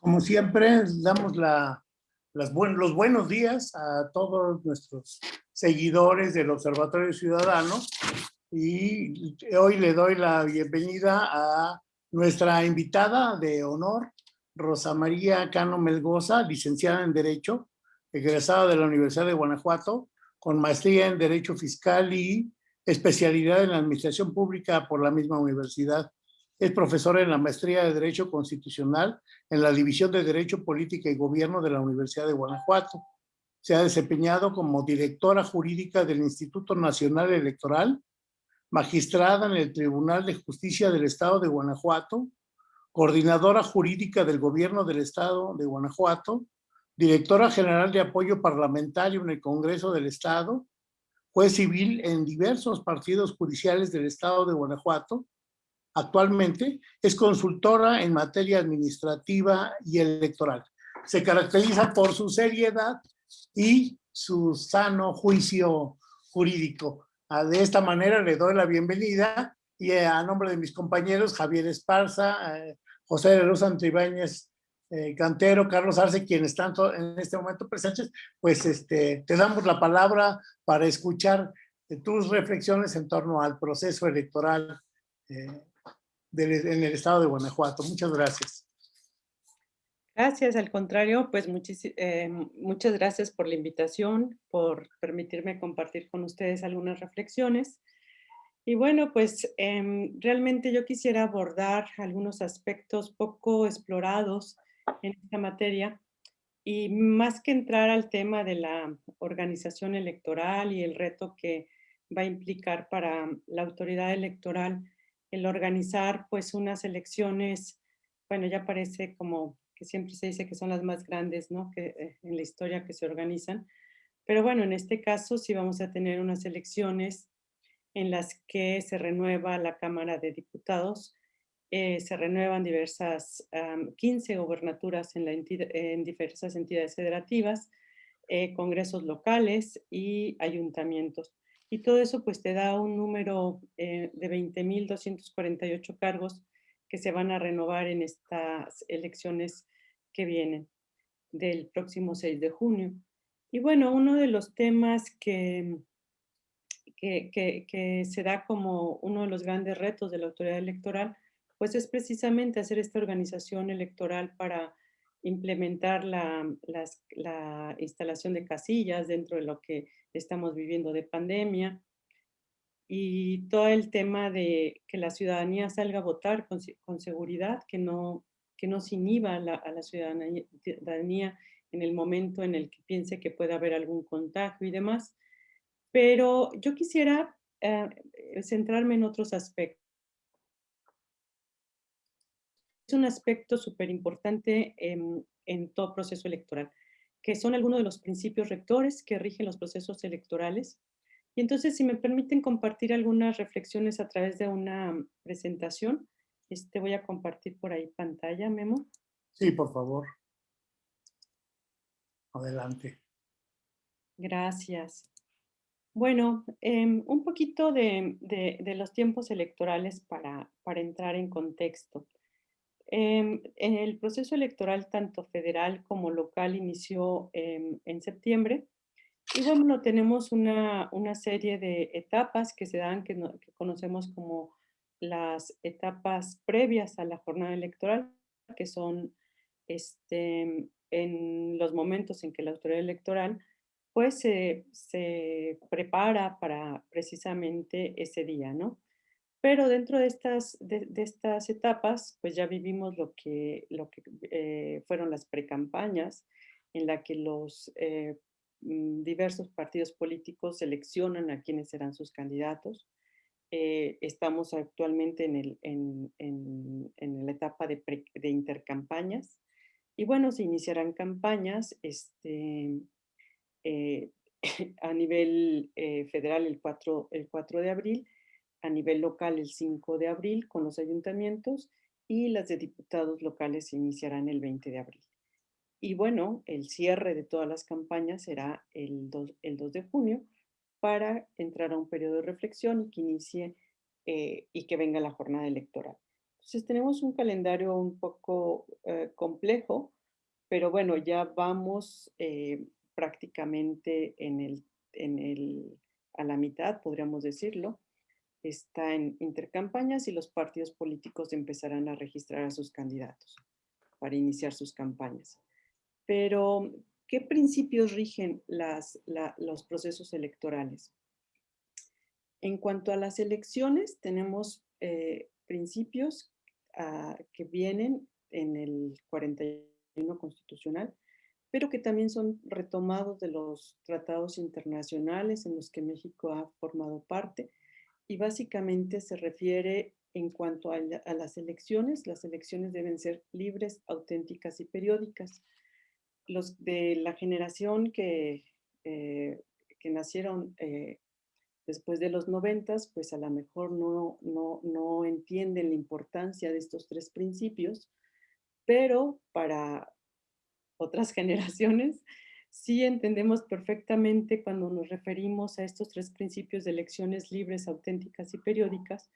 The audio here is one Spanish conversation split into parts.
Como siempre, damos los buenos días a todos nuestros seguidores del Observatorio Ciudadano y hoy le doy la bienvenida a nuestra invitada de honor, Rosa María Cano Melgoza, licenciada en Derecho, egresada de la Universidad de Guanajuato, con maestría en Derecho Fiscal y especialidad en Administración Pública por la misma universidad. Es profesora en la maestría de Derecho Constitucional en la División de Derecho, Política y Gobierno de la Universidad de Guanajuato. Se ha desempeñado como directora jurídica del Instituto Nacional Electoral, magistrada en el Tribunal de Justicia del Estado de Guanajuato, coordinadora jurídica del Gobierno del Estado de Guanajuato, directora general de apoyo parlamentario en el Congreso del Estado, juez civil en diversos partidos judiciales del Estado de Guanajuato. Actualmente es consultora en materia administrativa y electoral. Se caracteriza por su seriedad y su sano juicio jurídico. Ah, de esta manera le doy la bienvenida y a nombre de mis compañeros Javier Esparza, eh, José de Luz Antibáñez eh, Cantero, Carlos Arce, quienes están en este momento presentes, pues este, te damos la palabra para escuchar eh, tus reflexiones en torno al proceso electoral eh, en el estado de Guanajuato. Muchas gracias. Gracias, al contrario, pues muchas gracias por la invitación, por permitirme compartir con ustedes algunas reflexiones. Y bueno, pues em, realmente yo quisiera abordar algunos aspectos poco explorados en esta materia. Y más que entrar al tema de la organización electoral y el reto que va a implicar para la autoridad electoral el organizar pues unas elecciones, bueno, ya parece como que siempre se dice que son las más grandes, ¿no? Que eh, en la historia que se organizan. Pero bueno, en este caso sí vamos a tener unas elecciones en las que se renueva la Cámara de Diputados eh, se renuevan diversas, 15 gobernaturas en, la diversas entidades federativas, eh, congresos locales y ayuntamientos. Y todo eso pues te da un número eh, de 20.248 cargos que se van a renovar en estas elecciones que vienen del próximo 6 de junio. Y bueno, uno de los temas que, que se da como uno de los grandes retos de la autoridad electoral pues es precisamente hacer esta organización electoral para implementar la, instalación de casillas dentro de lo que estamos viviendo de pandemia y todo el tema de que la ciudadanía salga a votar con, seguridad, que no, que no se inhiba a la, ciudadanía en el momento en el que piense que puede haber algún contagio y demás. Pero yo quisiera eh, centrarme en otros aspectos es un aspecto súper importante en, todo proceso electoral, que son algunos de los principios rectores que rigen los procesos electorales. Y entonces, si me permiten compartir algunas reflexiones a través de una presentación, este, voy a compartir por ahí pantalla, Memo. Sí, por favor. Adelante. Gracias. Bueno, em, un poquito de, los tiempos electorales para, para entrar en contexto. Em, el proceso electoral tanto federal como local inició em, en septiembre y bueno, tenemos una, serie de etapas que se dan, que, que, conocemos como las etapas previas a la jornada electoral, que son este, en los momentos en que la autoridad electoral pues se, se prepara para precisamente ese día, ¿no? Pero dentro de estas, de, estas etapas, pues ya vivimos lo que, lo que eh, fueron las precampañas, en la que los eh, mm, diversos partidos políticos seleccionan a quienes serán sus candidatos. Eh, estamos actualmente en, el, en, en, en la etapa de, de, intercampañas. Y bueno, se iniciarán campañas este, a nivel federal el 4, el 4 de abril a nivel local el 5 de abril con los ayuntamientos y las de diputados locales se iniciarán el 20 de abril. Y bueno, el cierre de todas las campañas será el 2, el 2 de junio para entrar a un periodo de reflexión y que inicie eh, y que venga la jornada electoral. Entonces tenemos un calendario un poco eh, complejo, pero bueno, ya vamos eh, prácticamente en el, en el, a la mitad, podríamos decirlo. Está en intercampañas y los partidos políticos empezarán a registrar a sus candidatos para iniciar sus campañas. Pero, ¿qué principios rigen los procesos electorales? En cuanto a las elecciones, tenemos eh, principios ah, que vienen en el 41 constitucional, pero que también son retomados de los tratados internacionales en los que México ha formado parte y básicamente se refiere en cuanto a, las elecciones, las elecciones deben ser libres, auténticas y periódicas. Los de la generación que, eh, que nacieron eh, después de los noventas, pues a lo mejor no, no, no entienden la importancia de estos tres principios, pero para otras generaciones sí entendemos perfectamente cuando nos referimos a estos tres principios de elecciones libres, auténticas y periódicas,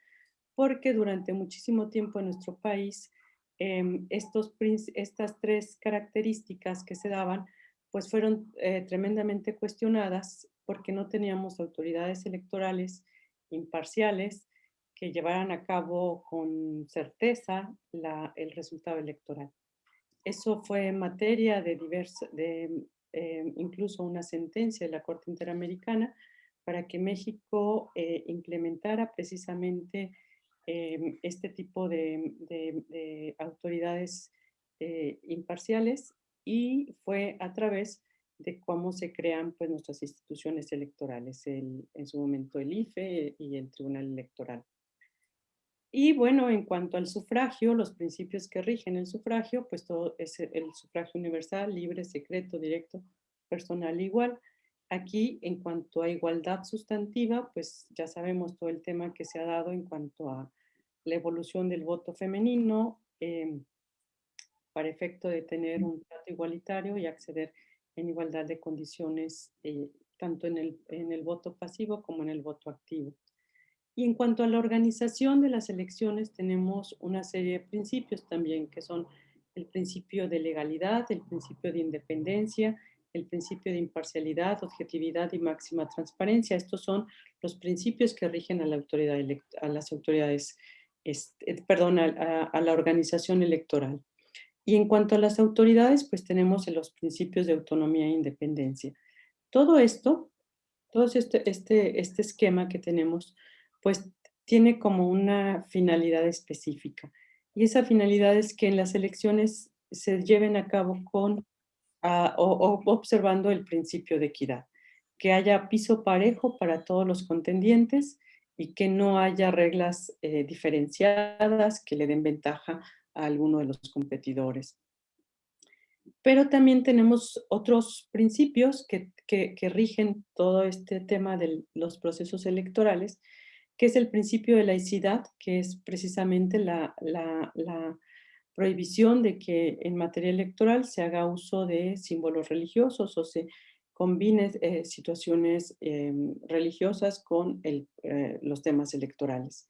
porque durante muchísimo tiempo en nuestro país em, estas tres características que se daban pues fueron eh, tremendamente cuestionadas porque no teníamos autoridades electorales imparciales que llevaran a cabo con certeza el resultado electoral. Eso fue materia de, diversa, de em, incluso una sentencia de la Corte Interamericana para que México eh, implementara precisamente Em, este tipo de, autoridades eh, imparciales y fue a través de cómo se crean pues, nuestras instituciones electorales, el, en su momento el IFE y el Tribunal Electoral. Y bueno, en cuanto al sufragio, los principios que rigen el sufragio, pues todo es el sufragio universal, libre, secreto, directo, personal igual. Aquí, en cuanto a igualdad sustantiva, pues ya sabemos todo el tema que se ha dado en cuanto a la evolución del voto femenino em, para efecto de tener un trato igualitario y acceder en igualdad de condiciones eh, tanto en el, en el voto pasivo como en el voto activo. Y en cuanto a la organización de las elecciones, tenemos una serie de principios también, que son el principio de legalidad, el principio de independencia, el principio de imparcialidad, objetividad y máxima transparencia. Estos son los principios que rigen a, la autoridad a las autoridades, este, perdón, a, la organización electoral. Y en cuanto a las autoridades, pues tenemos los principios de autonomía e independencia. Todo esto, todo este, este, este esquema que tenemos, pues tiene como una finalidad específica. Y esa finalidad es que en las elecciones se lleven a cabo con o, observando el principio de equidad, que haya piso parejo para todos los contendientes y que no haya reglas eh, diferenciadas que le den ventaja a alguno de los competidores. Pero también tenemos otros principios que, que, rigen todo este tema de los procesos electorales, que es el principio de laicidad, que es precisamente la, prohibición de que en materia electoral se haga uso de símbolos religiosos o se combine eh, situaciones em, religiosas con eh, los temas electorales.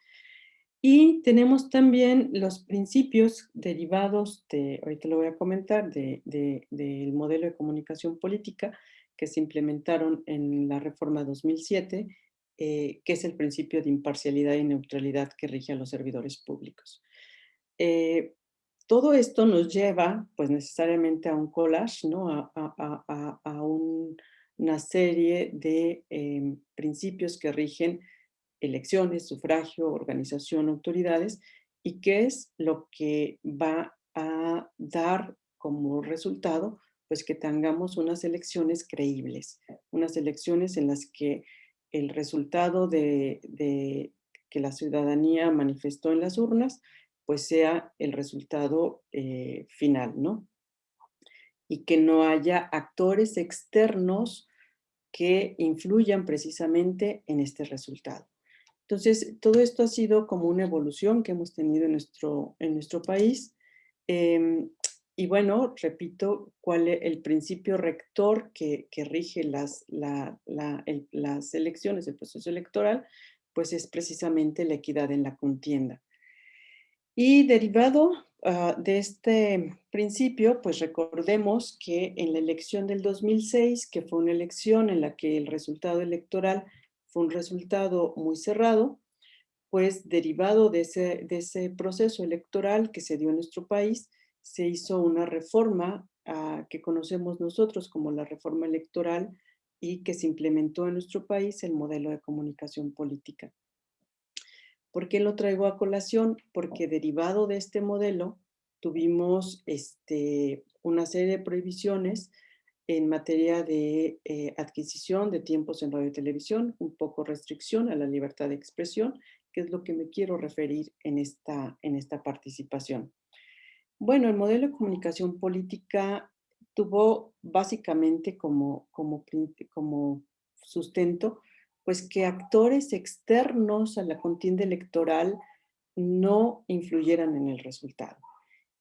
Y tenemos también los principios derivados de, ahorita lo voy a comentar, del de, modelo de comunicación política que se implementaron en la reforma 2007, eh, que es el principio de imparcialidad y neutralidad que rige a los servidores públicos todo esto nos lleva, pues necesariamente a un collage, ¿no? a, una serie de em, principios que rigen elecciones, sufragio, organización, autoridades, y qué es lo que va a dar como resultado, pues que tengamos unas elecciones creíbles, unas elecciones en las que el resultado de, que la ciudadanía manifestó en las urnas pues sea el resultado eh, final, ¿no? Y que no haya actores externos que influyan precisamente en este resultado. Entonces, todo esto ha sido como una evolución que hemos tenido en nuestro, en nuestro país. Em, y bueno, repito, cuál es el principio rector que, rige las, las elecciones, el proceso electoral, pues es precisamente la equidad en la contienda. Y derivado ah, de este principio, pues recordemos que en la elección del 2006, que fue una elección en la que el resultado electoral fue un resultado muy cerrado, pues derivado de ese, de ese proceso electoral que se dio en nuestro país, se hizo una reforma ah, que conocemos nosotros como la reforma electoral y que se implementó en nuestro país el modelo de comunicación política. ¿Por qué lo traigo a colación? Porque derivado de este modelo tuvimos este, una serie de prohibiciones en materia de eh, adquisición de tiempos en radio y televisión, un poco restricción a la libertad de expresión, que es lo que me quiero referir en esta, en esta participación. Bueno, el modelo de comunicación política tuvo básicamente como, como, sustento pues que actores externos a la contienda electoral no influyeran en el resultado.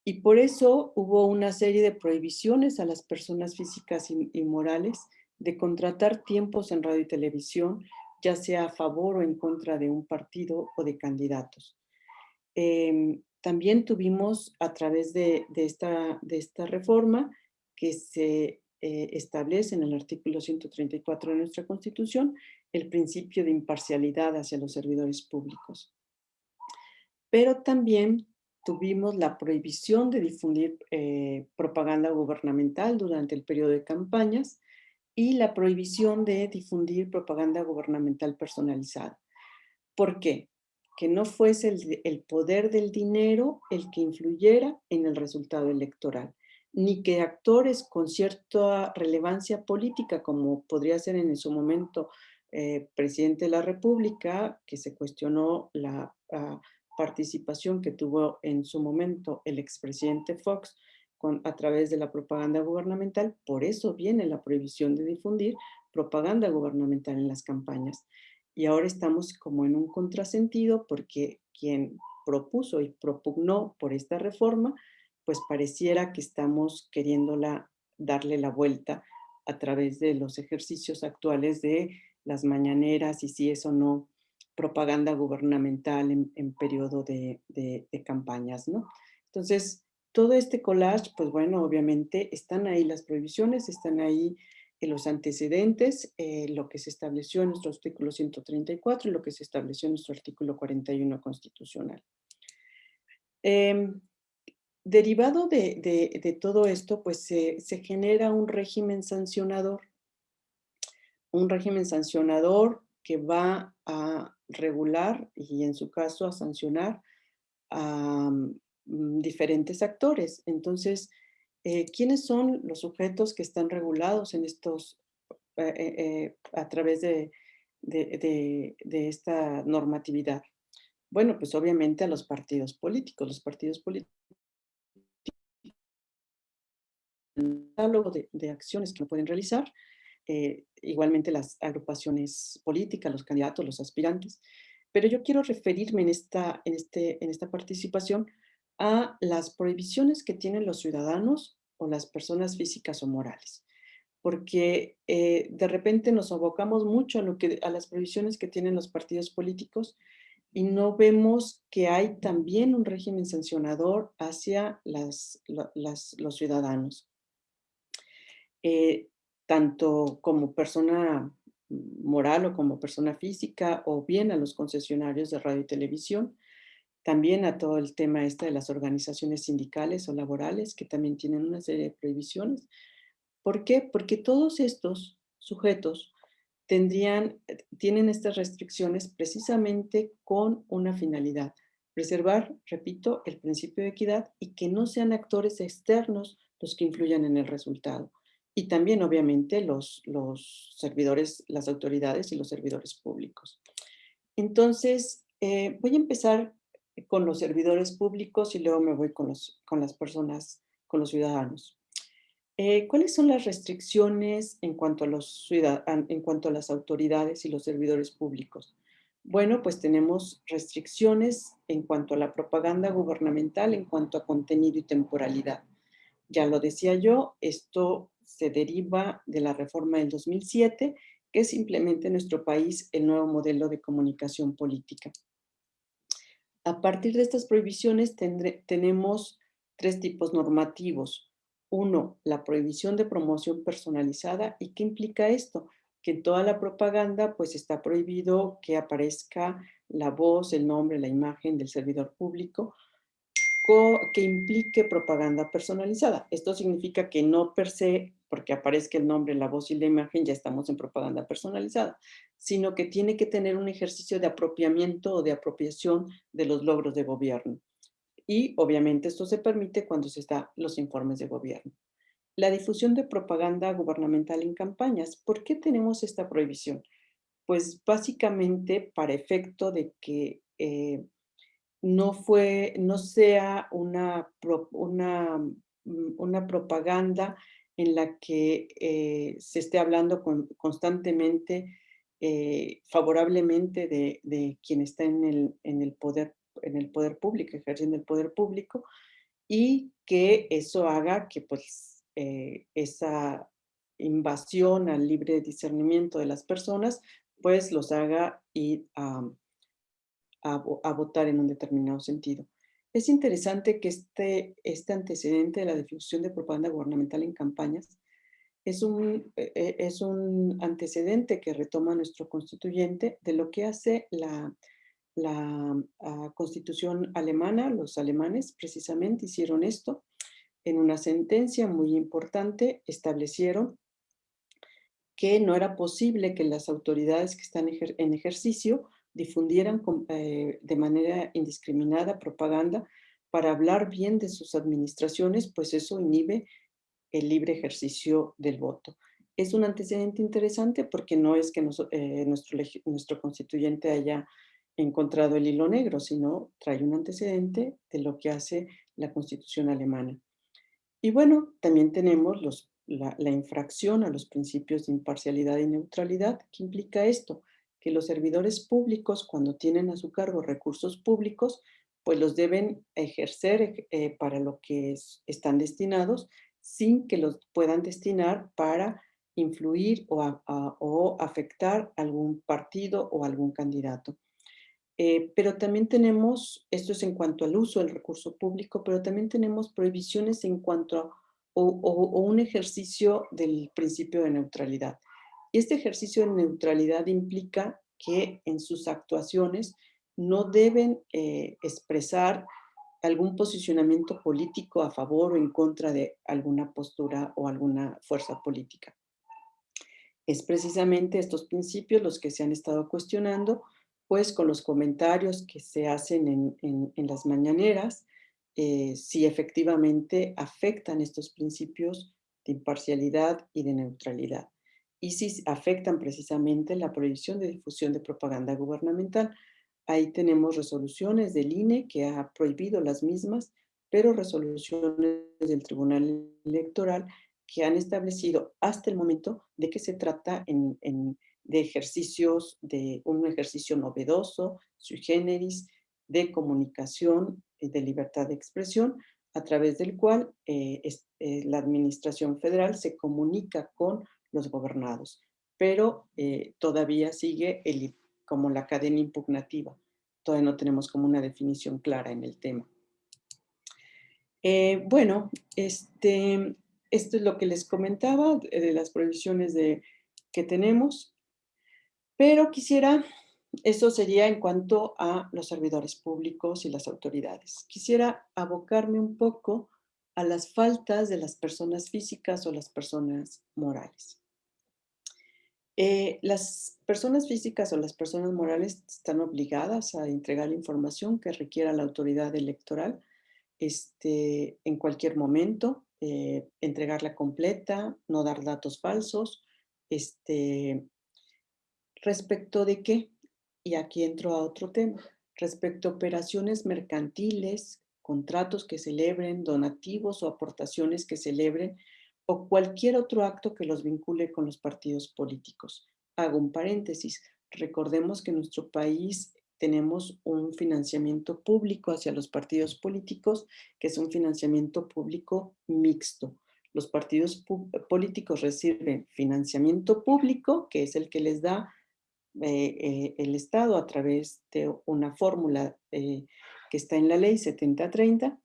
Y por eso hubo una serie de prohibiciones a las personas físicas y, morales de contratar tiempos en radio y televisión, ya sea a favor o en contra de un partido o de candidatos. Em, también tuvimos a través de, esta, reforma que se eh, establece en el artículo 134 de nuestra Constitución el principio de imparcialidad hacia los servidores públicos. Pero también tuvimos la prohibición de difundir eh, propaganda gubernamental durante el periodo de campañas y la prohibición de difundir propaganda gubernamental personalizada. ¿Por qué? Que no fuese el, poder del dinero el que influyera en el resultado electoral, ni que actores con cierta relevancia política, como podría ser en su momento eh, presidente de la República, que se cuestionó la participación que tuvo en su momento el expresidente Fox a través de la propaganda gubernamental, por eso viene la prohibición de difundir propaganda gubernamental en las campañas. Y ahora estamos como en un contrasentido porque quien propuso y propugnó por esta reforma, pues pareciera que estamos queriéndola darle la vuelta a través de los ejercicios actuales de las mañaneras y si es o no propaganda gubernamental en, periodo de, campañas, ¿no? Entonces, todo este collage, pues bueno, obviamente están ahí las prohibiciones, están ahí en los antecedentes, eh, lo que se estableció en nuestro artículo 134 y lo que se estableció en nuestro artículo 41 constitucional. Em, derivado de, todo esto, pues se genera un régimen sancionador un régimen sancionador que va a regular y en su caso a sancionar a mm, diferentes actores. Entonces, eh, ¿quiénes son los sujetos que están regulados en estos, eh, eh, a través de, esta normatividad? Bueno, pues obviamente a los partidos políticos. Los partidos políticos de, de acciones que pueden realizar eh, igualmente las agrupaciones políticas, los candidatos, los aspirantes. Pero yo quiero referirme en esta, en este, en esta participación a las prohibiciones que tienen los ciudadanos o las personas físicas o morales. Porque eh, de repente nos abocamos mucho a, lo que, a las prohibiciones que tienen los partidos políticos y no vemos que hay también un régimen sancionador hacia las, los ciudadanos. Eh, tanto como persona moral o como persona física, o bien a los concesionarios de radio y televisión, también a todo el tema este de las organizaciones sindicales o laborales, que también tienen una serie de prohibiciones. ¿Por qué? Porque todos estos sujetos tendrían, tienen estas restricciones precisamente con una finalidad, preservar, repito, el principio de equidad y que no sean actores externos los que influyan en el resultado y también obviamente los, los servidores, las autoridades y los servidores públicos. Entonces, eh, voy a empezar con los servidores públicos y luego me voy con, los, con las personas, con los ciudadanos. Eh, ¿Cuáles son las restricciones en cuanto, a los en cuanto a las autoridades y los servidores públicos? Bueno, pues tenemos restricciones en cuanto a la propaganda gubernamental, en cuanto a contenido y temporalidad. Ya lo decía yo, esto se deriva de la reforma del 2007 que se implemente en nuestro país el nuevo modelo de comunicación política. A partir de estas prohibiciones tenemos tres tipos normativos. Uno, la prohibición de promoción personalizada. ¿Y qué implica esto? Que en toda la propaganda pues está prohibido que aparezca la voz, el nombre, la imagen del servidor público que implique propaganda personalizada. Esto significa que no per se, porque aparezca el nombre, la voz y la imagen, ya estamos en propaganda personalizada, sino que tiene que tener un ejercicio de apropiamiento o de apropiación de los logros de gobierno. Y obviamente esto se permite cuando se está los informes de gobierno. La difusión de propaganda gubernamental en campañas. ¿Por qué tenemos esta prohibición? Pues básicamente para efecto de que eh, no, fue, no sea una, una, mm, una propaganda en la que eh, se esté hablando constantemente eh, favorablemente de, quien está en el, en, el poder, en el poder público, ejerciendo el poder público, y que eso haga que pues, eh, esa invasión al libre discernimiento de las personas, pues los haga ir a, votar en un determinado sentido. Es interesante que este, este antecedente de la difusión de propaganda gubernamental en campañas es un, e, e, es un antecedente que retoma nuestro constituyente de lo que hace la, la ah, constitución alemana. Los alemanes precisamente hicieron esto. En una sentencia muy importante establecieron que no era posible que las autoridades que están en ejercicio difundieran eh, de manera indiscriminada propaganda para hablar bien de sus administraciones, pues eso inhibe el libre ejercicio del voto. Es un antecedente interesante porque no es que eh, nuestro, nuestro constituyente haya encontrado el hilo negro, sino trae un antecedente de lo que hace la constitución alemana. Y bueno, también tenemos la, la infracción a los principios de imparcialidad y neutralidad. ¿Qué implica esto? Que los servidores públicos, cuando tienen a su cargo recursos públicos, pues los deben ejercer eh, para lo que están destinados, sin que los puedan destinar para influir o, afectar algún partido o algún candidato. Eh, pero también tenemos, esto es en cuanto al uso del recurso público, pero también tenemos prohibiciones en cuanto a un ejercicio del principio de neutralidad. Este ejercicio de neutralidad implica que en sus actuaciones no deben eh, expresar algún posicionamiento político a favor o en contra de alguna postura o alguna fuerza política. Es precisamente estos principios los que se han estado cuestionando, pues con los comentarios que se hacen en, las mañaneras, eh, si efectivamente afectan estos principios de imparcialidad y de neutralidad y si afectan precisamente la prohibición de difusión de propaganda gubernamental. Ahí tenemos resoluciones del INE que ha prohibido las mismas, pero resoluciones del Tribunal Electoral que han establecido hasta el momento de que se trata de ejercicios, de un ejercicio novedoso, sui generis, de comunicación, de libertad de expresión, a través del cual eh, eh, la Administración Federal se comunica con los gobernados, pero eh, todavía sigue como la cadena impugnativa. Todavía no tenemos como una definición clara en el tema. Eh, bueno, este, esto es lo que les comentaba de, las prohibiciones de, que tenemos, pero quisiera, eso sería en cuanto a los servidores públicos y las autoridades. Quisiera abocarme un poco a las faltas de las personas físicas o las personas morales. Eh, las personas físicas o las personas morales están obligadas a entregar información que requiera la autoridad electoral este, en cualquier momento, eh, entregarla completa, no dar datos falsos. Este, ¿Respecto de qué? Y aquí entro a otro tema. Respecto a operaciones mercantiles, contratos que celebren, donativos o aportaciones que celebren o cualquier otro acto que los vincule con los partidos políticos. Hago un paréntesis. Recordemos que en nuestro país tenemos un financiamiento público hacia los partidos políticos, que es un financiamiento público mixto. Los partidos políticos reciben financiamiento público, que es el que les da eh, eh, el Estado a través de una fórmula que está en la ley 7030,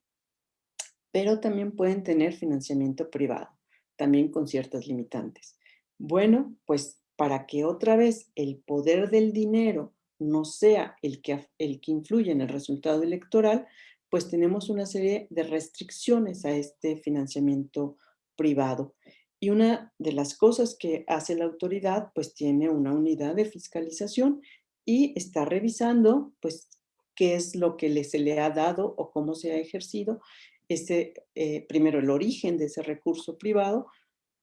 pero también pueden tener financiamiento privado, también con ciertas limitantes. Bueno, pues para que otra vez el poder del dinero no sea el que, el que influye en el resultado electoral, pues tenemos una serie de restricciones a este financiamiento privado. Y una de las cosas que hace la autoridad, pues tiene una unidad de fiscalización y está revisando, pues, qué es lo que se le ha dado o cómo se ha ejercido, ese, eh, primero el origen de ese recurso privado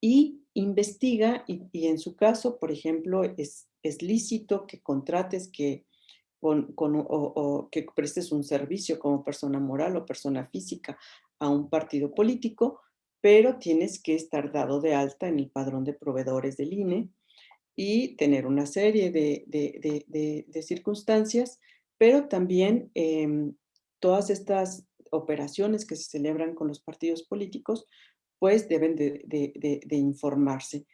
y investiga y, en su caso, por ejemplo, es, es lícito que contrates que con, o, que prestes un servicio como persona moral o persona física a un partido político, pero tienes que estar dado de alta en el padrón de proveedores del INE y tener una serie de, de, de, circunstancias, pero también em, todas estas operaciones que se celebran con los partidos políticos, pues deben de, informarse.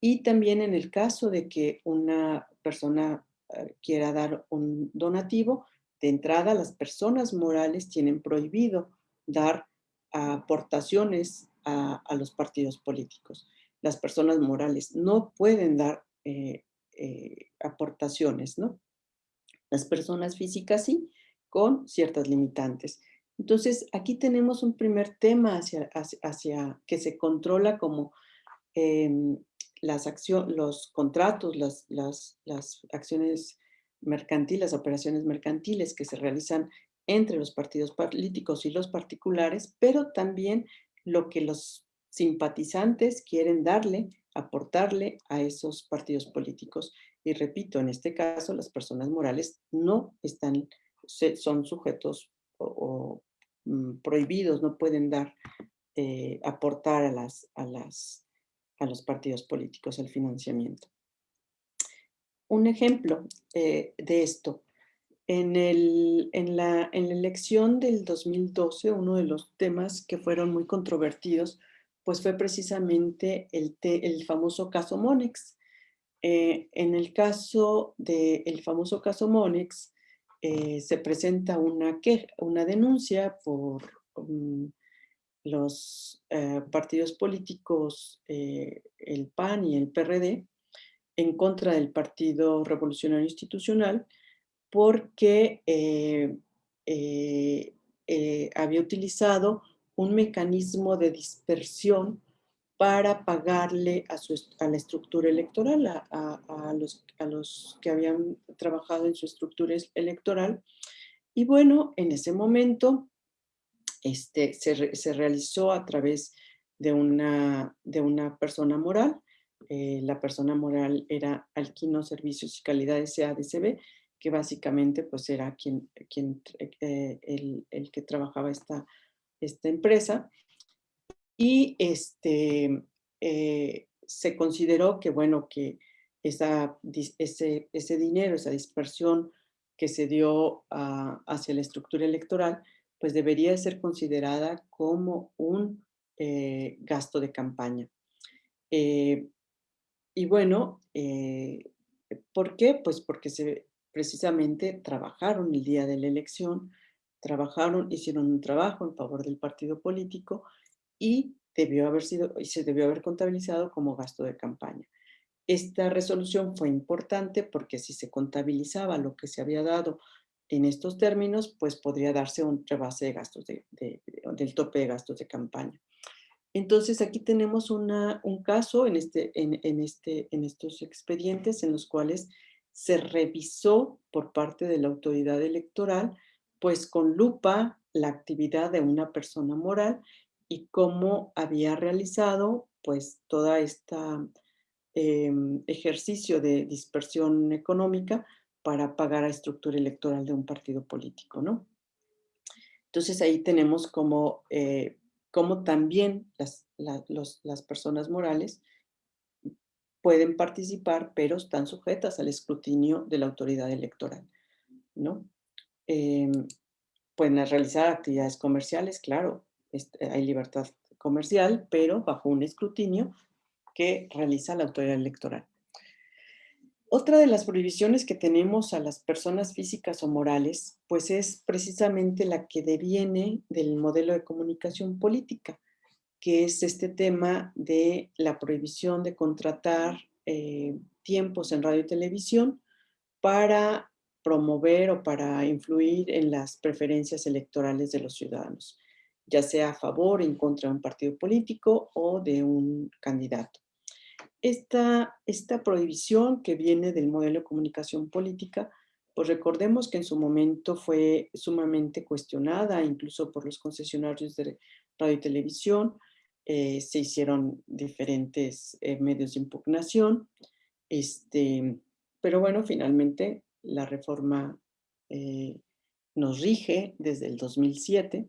Y también en el caso de que una persona eh, quiera dar un donativo, de entrada las personas morales tienen prohibido dar aportaciones a, los partidos políticos. Las personas morales no pueden dar eh, eh, aportaciones, ¿no? Las personas físicas sí, con ciertas limitantes. Entonces, aquí tenemos un primer tema hacia, hacia, que se controla como em, las acciones, los contratos, las, las, las acciones mercantiles, operaciones mercantiles que se realizan entre los partidos políticos y los particulares, pero también lo que los simpatizantes quieren darle, aportarle a esos partidos políticos. Y repito, en este caso, las personas morales no están, son sujetos o, mm, prohibidos, no pueden dar, eh, aportar a, las, a, las, a los partidos políticos el financiamiento. Un ejemplo eh, de esto, en, el, en, la, en, la, elección del 2012, uno de los temas que fueron muy controvertidos, pues fue precisamente el, el famoso caso Monex. Eh, en el caso del famoso caso Monex, eh, se presenta una, una denuncia por mm, los eh, partidos políticos, eh, el PAN y el PRD, en contra del Partido Revolucionario Institucional, porque había utilizado un mecanismo de dispersión para pagarle a, su, a la estructura electoral, a, los, a los que habían trabajado en su estructura electoral. Y bueno, en ese momento este, se, se realizó a través de una, de una persona moral. Eh, la persona moral era Alquino Servicios y Calidades SADCB, que básicamente pues era quien, quien, eh, el, el, que trabajaba esta, esta empresa y este, eh, se consideró que, bueno, que esa, ese, ese dinero, esa dispersión que se dio hacia la estructura electoral, pues debería ser considerada como un eh, gasto de campaña. Eh, y bueno, ¿por qué? Pues porque se, precisamente trabajaron el día de la elección, trabajaron, hicieron un trabajo en favor del partido político y se debió haber contabilizado como gasto de campaña. Esta resolución fue importante porque si se contabilizaba lo que se había dado en estos términos, pues podría darse un rebase de gastos de, del tope de gastos de campaña. Entonces aquí tenemos un caso en, este, en, este, en estos expedientes en los cuales se revisó por parte de la autoridad electoral, pues con lupa la actividad de una persona moral y cómo había realizado pues toda esta em, ejercicio de dispersión económica para pagar a estructura electoral de un partido político, ¿no? Entonces ahí tenemos como, eh, como también las, las personas morales pueden participar, pero están sujetas al escrutinio de la autoridad electoral, ¿no? Em, pueden realizar actividades comerciales, claro, hay libertad comercial, pero bajo un escrutinio que realiza la autoridad electoral. Otra de las prohibiciones que tenemos a las personas físicas o morales, pues es precisamente la que deviene del modelo de comunicación política, que es este tema de la prohibición de contratar eh, tiempos en radio y televisión para promover o para influir en las preferencias electorales de los ciudadanos, ya sea a favor o en contra de un partido político o de un candidato. Esta, esta prohibición que viene del modelo de comunicación política, pues recordemos que en su momento fue sumamente cuestionada, incluso por los concesionarios de radio y televisión, eh, se hicieron diferentes eh, medios de impugnación, este, pero bueno, finalmente la reforma eh, nos rige desde el 2007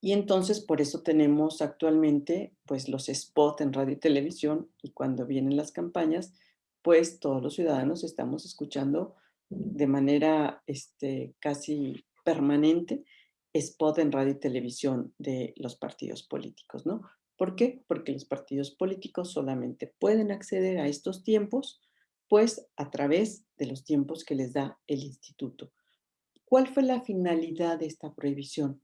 y entonces por eso tenemos actualmente pues los spots en radio y televisión y cuando vienen las campañas, pues todos los ciudadanos estamos escuchando de manera este, casi permanente spot en radio y televisión de los partidos políticos, ¿no? ¿Por qué? Porque los partidos políticos solamente pueden acceder a estos tiempos, pues a través de los tiempos que les da el instituto. ¿Cuál fue la finalidad de esta prohibición?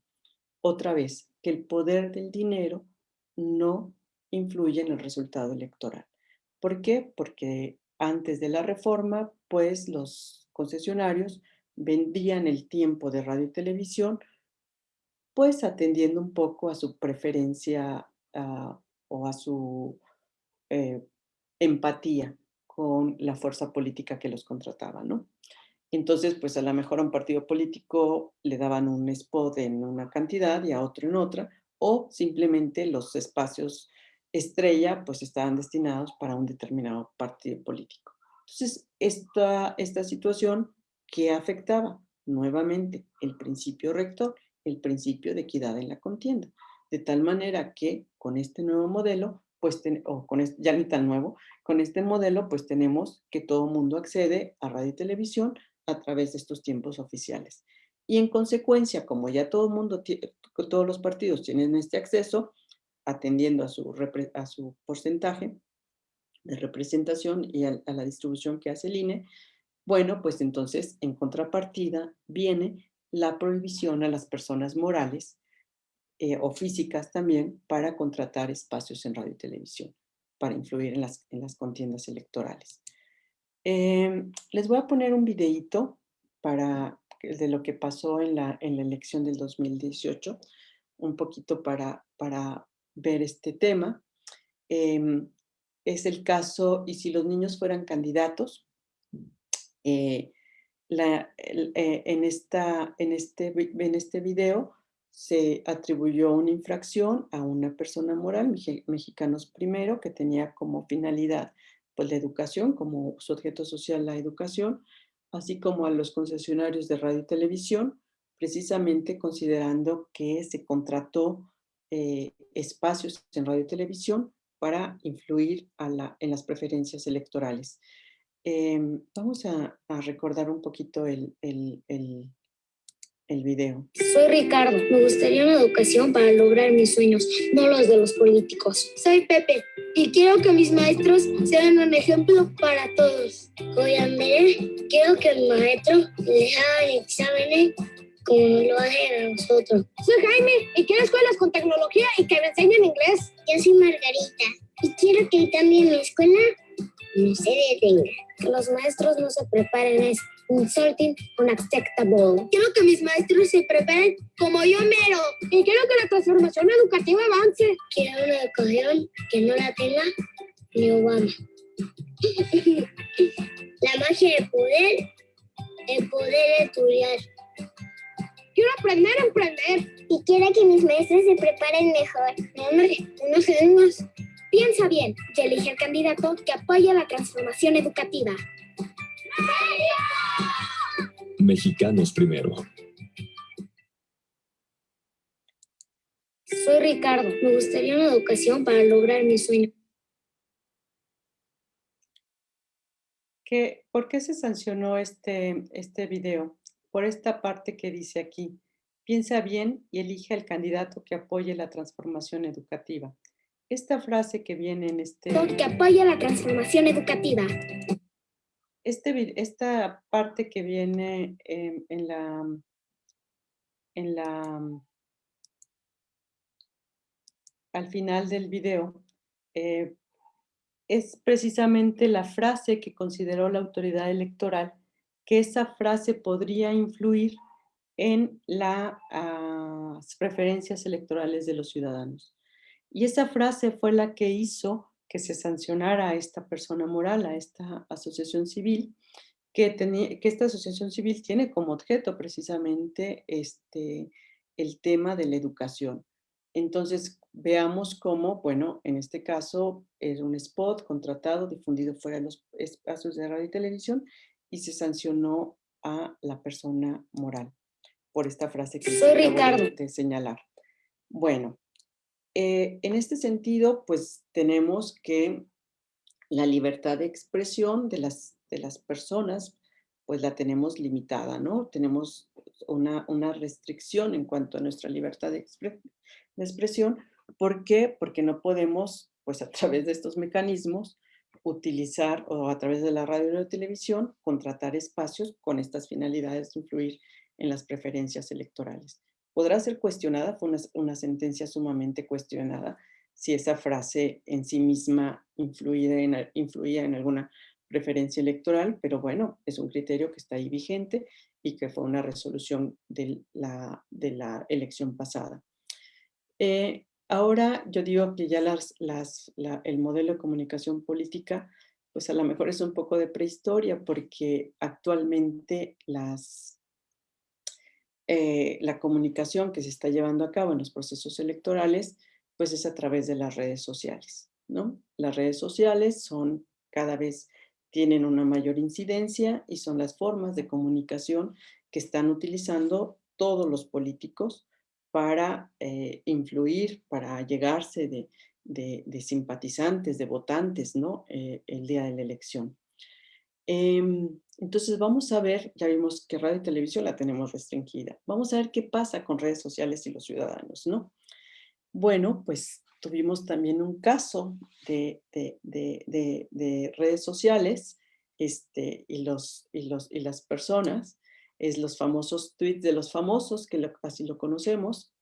Otra vez, que el poder del dinero no influye en el resultado electoral. ¿Por qué? Porque antes de la reforma, pues los concesionarios vendían el tiempo de radio y televisión, pues atendiendo un poco a su preferencia ah, o a su eh, empatía con la fuerza política que los contrataba, ¿no? Entonces, pues a lo mejor a un partido político le daban un spot en una cantidad y a otro en otra, o simplemente los espacios estrella pues estaban destinados para un determinado partido político. Entonces, esta, esta situación que afectaba nuevamente el principio rector, el principio de equidad en la contienda, de tal manera que con este nuevo modelo, pues, o con ya ni tan nuevo, con este modelo pues tenemos que todo mundo accede a radio y televisión a través de estos tiempos oficiales. Y en consecuencia, como ya todo mundo, todos los partidos tienen este acceso, atendiendo a su, a su porcentaje de representación y a, la distribución que hace el INE, bueno, pues entonces en contrapartida viene la prohibición a las personas morales eh, o físicas también para contratar espacios en radio y televisión, para influir en las, en las contiendas electorales. Em, les voy a poner un videíto para, de lo que pasó en la, en la elección del 2018, un poquito para, para ver este tema. Em, es el caso, y si los niños fueran candidatos, eh, eh, en, esta, en, este, en este video se atribuyó una infracción a una persona moral, Mexicanos Primero, que tenía como finalidad pues, la educación, como su objeto social la educación, así como a los concesionarios de radio y televisión, precisamente considerando que se contrató eh, espacios en radio y televisión para influir en las preferencias electorales. Em, vamos a, recordar un poquito el video. Soy Ricardo. Me gustaría una educación para lograr mis sueños, no los de los políticos. Soy Pepe y quiero que mis maestros sean un ejemplo para todos. Soy Andrés. Quiero que el maestro les hagan exámenes como lo hacen a nosotros. Soy Jaime y quiero escuelas con tecnología y que me enseñen inglés. Yo soy Margarita y quiero que también mi escuela no se detenga. Que los maestros no se preparen a insulting unacceptable. Quiero que mis maestros se preparen como yo mero y quiero que la transformación educativa avance. Quiero una educación que no la tenga ni Obama. la magia del poder, el poder estudiar. Quiero aprender a emprender. Y quiero que mis maestros se preparen mejor. Hombre, unos segundos. Piensa bien y elige el candidato que apoya la transformación educativa. Mexicanos primero. Soy Ricardo. Me gustaría una educación para lograr mi sueño. ¿Por qué se sancionó este, este video? Por esta parte que dice aquí, Piensa bien y elige al candidato que apoye la transformación educativa. Esta frase que viene en este... Que apoya la transformación educativa. Este, esta parte que viene en, la... En la al final del video, eh, es precisamente la frase que consideró la autoridad electoral, que esa frase podría influir en las preferencias electorales de los ciudadanos. Y esa frase fue la que hizo que se sancionara a esta persona moral, a esta asociación civil, que, tenía, que esta asociación civil tiene como objeto precisamente este, el tema de la educación. Entonces, veamos cómo, bueno, en este caso es un spot contratado, difundido fuera de los espacios de radio y televisión y se sancionó a la persona moral por esta frase que Soy Ricardo. de señalar. Bueno, eh, en este sentido, pues tenemos que la libertad de expresión de las, personas, pues la tenemos limitada, ¿no? Tenemos una, restricción en cuanto a nuestra libertad de, de expresión. ¿Por qué? Porque no podemos, pues a través de estos mecanismos, utilizar o a través de la radio y la televisión, contratar espacios con estas finalidades de influir en las preferencias electorales. Podrá ser cuestionada, fue una, sentencia sumamente cuestionada, si esa frase en sí misma influía en, alguna preferencia electoral, pero bueno, es un criterio que está ahí vigente y que fue una resolución de la, de la elección pasada. Eh, ahora yo digo que ya las, las, el modelo de comunicación política, pues a lo mejor es un poco de prehistoria porque actualmente las, eh, la comunicación que se está llevando a cabo en los procesos electorales, pues es a través de las redes sociales, ¿no? Las redes sociales son cada vez tienen una mayor incidencia y son las formas de comunicación que están utilizando todos los políticos para eh, influir, para llegarse de, simpatizantes, de votantes, ¿no? Eh, el día de la elección. Em, entonces vamos a ver, ya vimos que radio y televisión la tenemos restringida. Vamos a ver qué pasa con redes sociales y los ciudadanos, ¿no? Bueno, pues tuvimos también un caso de, redes sociales este, y, los, y, las personas es los famosos tweets de los famosos, que así lo conocemos.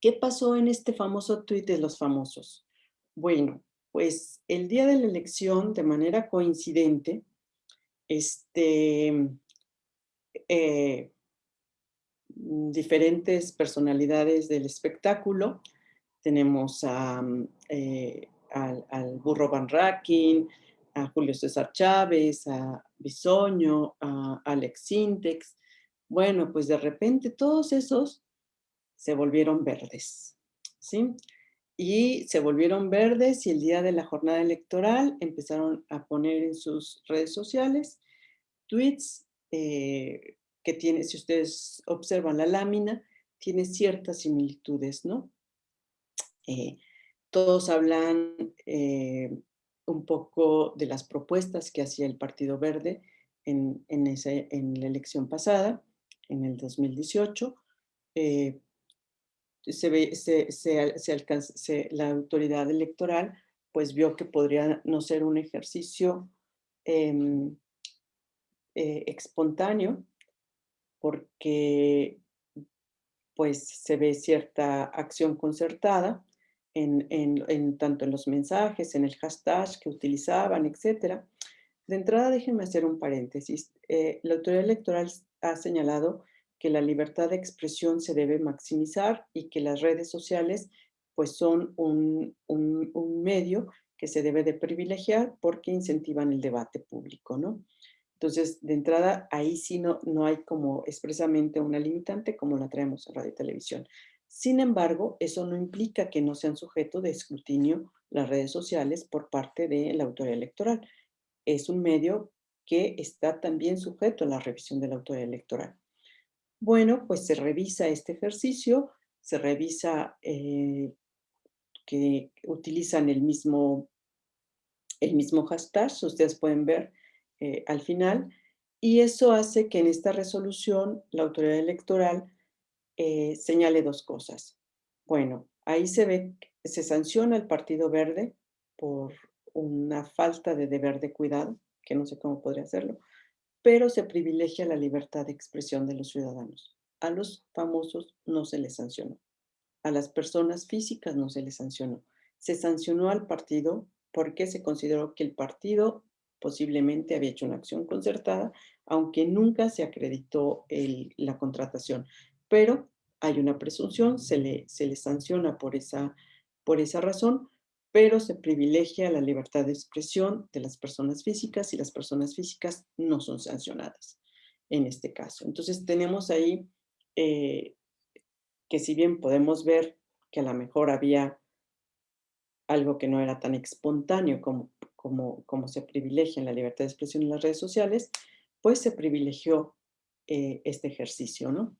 ¿Qué pasó en este famoso tweet de los famosos? Bueno, pues el día de la elección, de manera coincidente, este, eh, diferentes personalidades del espectáculo, tenemos eh, al, al, Burro Van Racking, a Julio César Chávez, a Bisoño, a Alex Sintex. Bueno, pues de repente todos esos se volvieron verdes, ¿sí? Y se volvieron verdes y el día de la jornada electoral empezaron a poner en sus redes sociales tweets eh, que tiene, si ustedes observan la lámina, tiene ciertas similitudes, ¿no? Eh, todos hablan eh, un poco de las propuestas que hacía el Partido Verde en, en, ese, en la elección pasada, en el 2018. Eh, se ve, se, alcanza, la autoridad electoral pues vio que podría no ser un ejercicio em, eh, espontáneo porque pues se ve cierta acción concertada en, tanto en los mensajes, en el hashtag que utilizaban, etc. De entrada, déjenme hacer un paréntesis. Eh, la autoridad electoral ha señalado que la libertad de expresión se debe maximizar y que las redes sociales pues son un, un, medio que se debe de privilegiar porque incentivan el debate público, ¿no? Entonces, de entrada, ahí sí no, no hay como expresamente una limitante como la traemos en radio y televisión. Sin embargo, eso no implica que no sean sujetos de escrutinio las redes sociales por parte de la autoridad electoral. Es un medio que está también sujeto a la revisión de la autoridad electoral. Bueno, pues se revisa este ejercicio, se revisa eh, que utilizan el mismo, el mismo hashtag, ustedes pueden ver eh, al final, y eso hace que en esta resolución la autoridad electoral eh, señale dos cosas. Bueno, ahí se ve, se sanciona el Partido Verde por una falta de deber de cuidado, que no sé cómo podría hacerlo, pero se privilegia la libertad de expresión de los ciudadanos. A los famosos no se les sancionó. A las personas físicas no se les sancionó. Se sancionó al partido porque se consideró que el partido posiblemente había hecho una acción concertada, aunque nunca se acreditó la contratación. Pero hay una presunción, se le, sanciona por esa razón, pero se privilegia la libertad de expresión de las personas físicas y las personas físicas no son sancionadas en este caso. Entonces tenemos ahí eh, que si bien podemos ver que a lo mejor había algo que no era tan espontáneo como, como, se privilegia en la libertad de expresión en las redes sociales, pues se privilegió eh, este ejercicio, ¿no?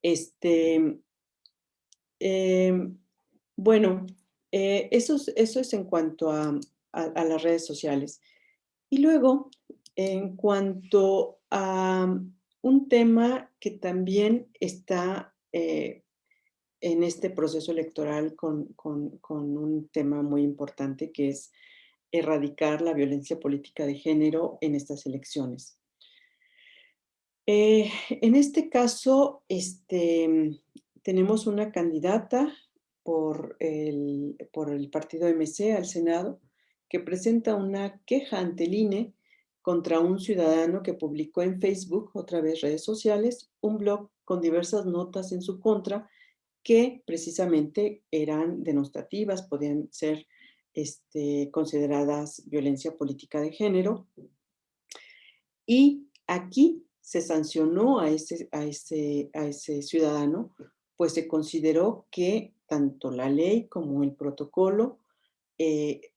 Este, em, bueno, eh, eso, eso, es en cuanto a, las redes sociales. Y luego, en cuanto a un tema que también está eh, en este proceso electoral con, un tema muy importante que es erradicar la violencia política de género en estas elecciones. Eh, en este caso, este, tenemos una candidata por el, por el partido MC al Senado, que presenta una queja ante el INE contra un ciudadano que publicó en Facebook, otra vez redes sociales, un blog con diversas notas en su contra que precisamente eran denostativas, podían ser este, consideradas violencia política de género. Y aquí se sancionó a ese, a ese, a ese ciudadano, pues se consideró que tanto la ley como el protocolo eh,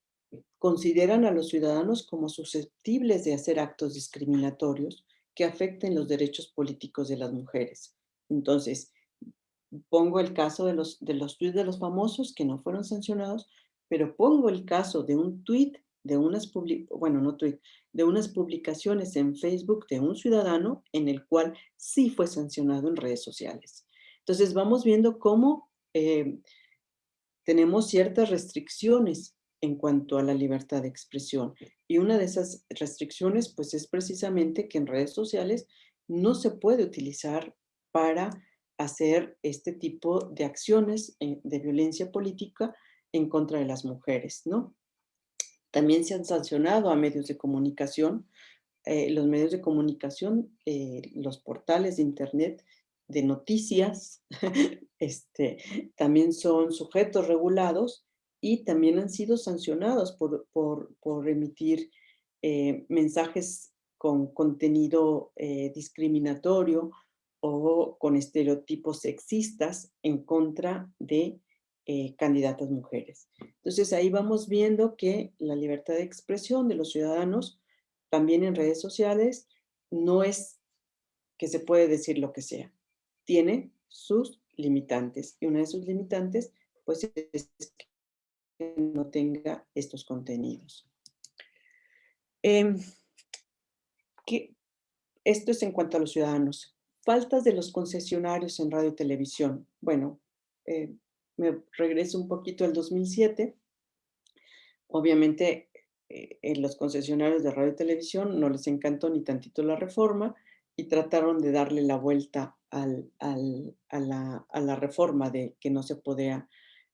consideran a los ciudadanos como susceptibles de hacer actos discriminatorios que afecten los derechos políticos de las mujeres. Entonces, pongo el caso de los, de los de los famosos que no fueron sancionados, pero pongo el caso de un tweet, de unas, bueno, no tweet, de unas publicaciones en Facebook de un ciudadano en el cual sí fue sancionado en redes sociales. Entonces, vamos viendo cómo eh, tenemos ciertas restricciones en cuanto a la libertad de expresión. Y una de esas restricciones, pues, es precisamente que en redes sociales no se puede utilizar para hacer este tipo de acciones eh, de violencia política en contra de las mujeres, ¿no? También se han sancionado a medios de comunicación. Eh, los medios de comunicación, los portales de internet de noticias, este, también son sujetos regulados y también han sido sancionados por, por, emitir eh, mensajes con contenido eh, discriminatorio o con estereotipos sexistas en contra de eh, candidatas mujeres. Entonces ahí vamos viendo que la libertad de expresión de los ciudadanos, también en redes sociales, no es que se puede decir lo que sea tiene sus limitantes. Y una de sus limitantes, pues, es que no tenga estos contenidos. Em, esto es en cuanto a los ciudadanos. Faltas de los concesionarios en radio y televisión. Bueno, eh, me regreso un poquito al 2007. Obviamente, eh, en los concesionarios de radio y televisión no les encantó ni tantito la reforma y trataron de darle la vuelta al, a, la, reforma de que no se podía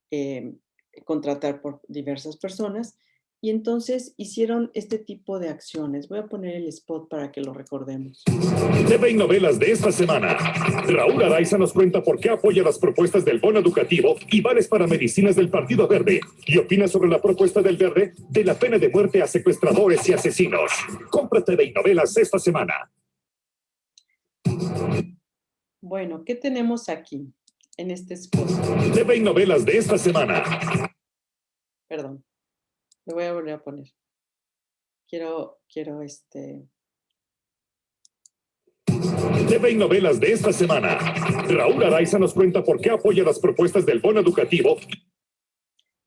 em, contratar por diversas personas. Y entonces hicieron este tipo de acciones. Voy a poner el spot para que lo recordemos. TV y novelas de esta semana. Raúl Araiza nos cuenta por qué apoya las propuestas del bono educativo y vales para medicinas del Partido Verde. Y opina sobre la propuesta del Verde de la pena de muerte a secuestradores y asesinos. Compra TV y novelas esta semana. Bueno, ¿qué tenemos aquí en este spot? TV y novelas de esta semana. Perdón, lo voy a volver a poner. Quiero, quiero este... TV y novelas de esta semana. Raúl Araiza nos cuenta por qué apoya las propuestas del bono educativo.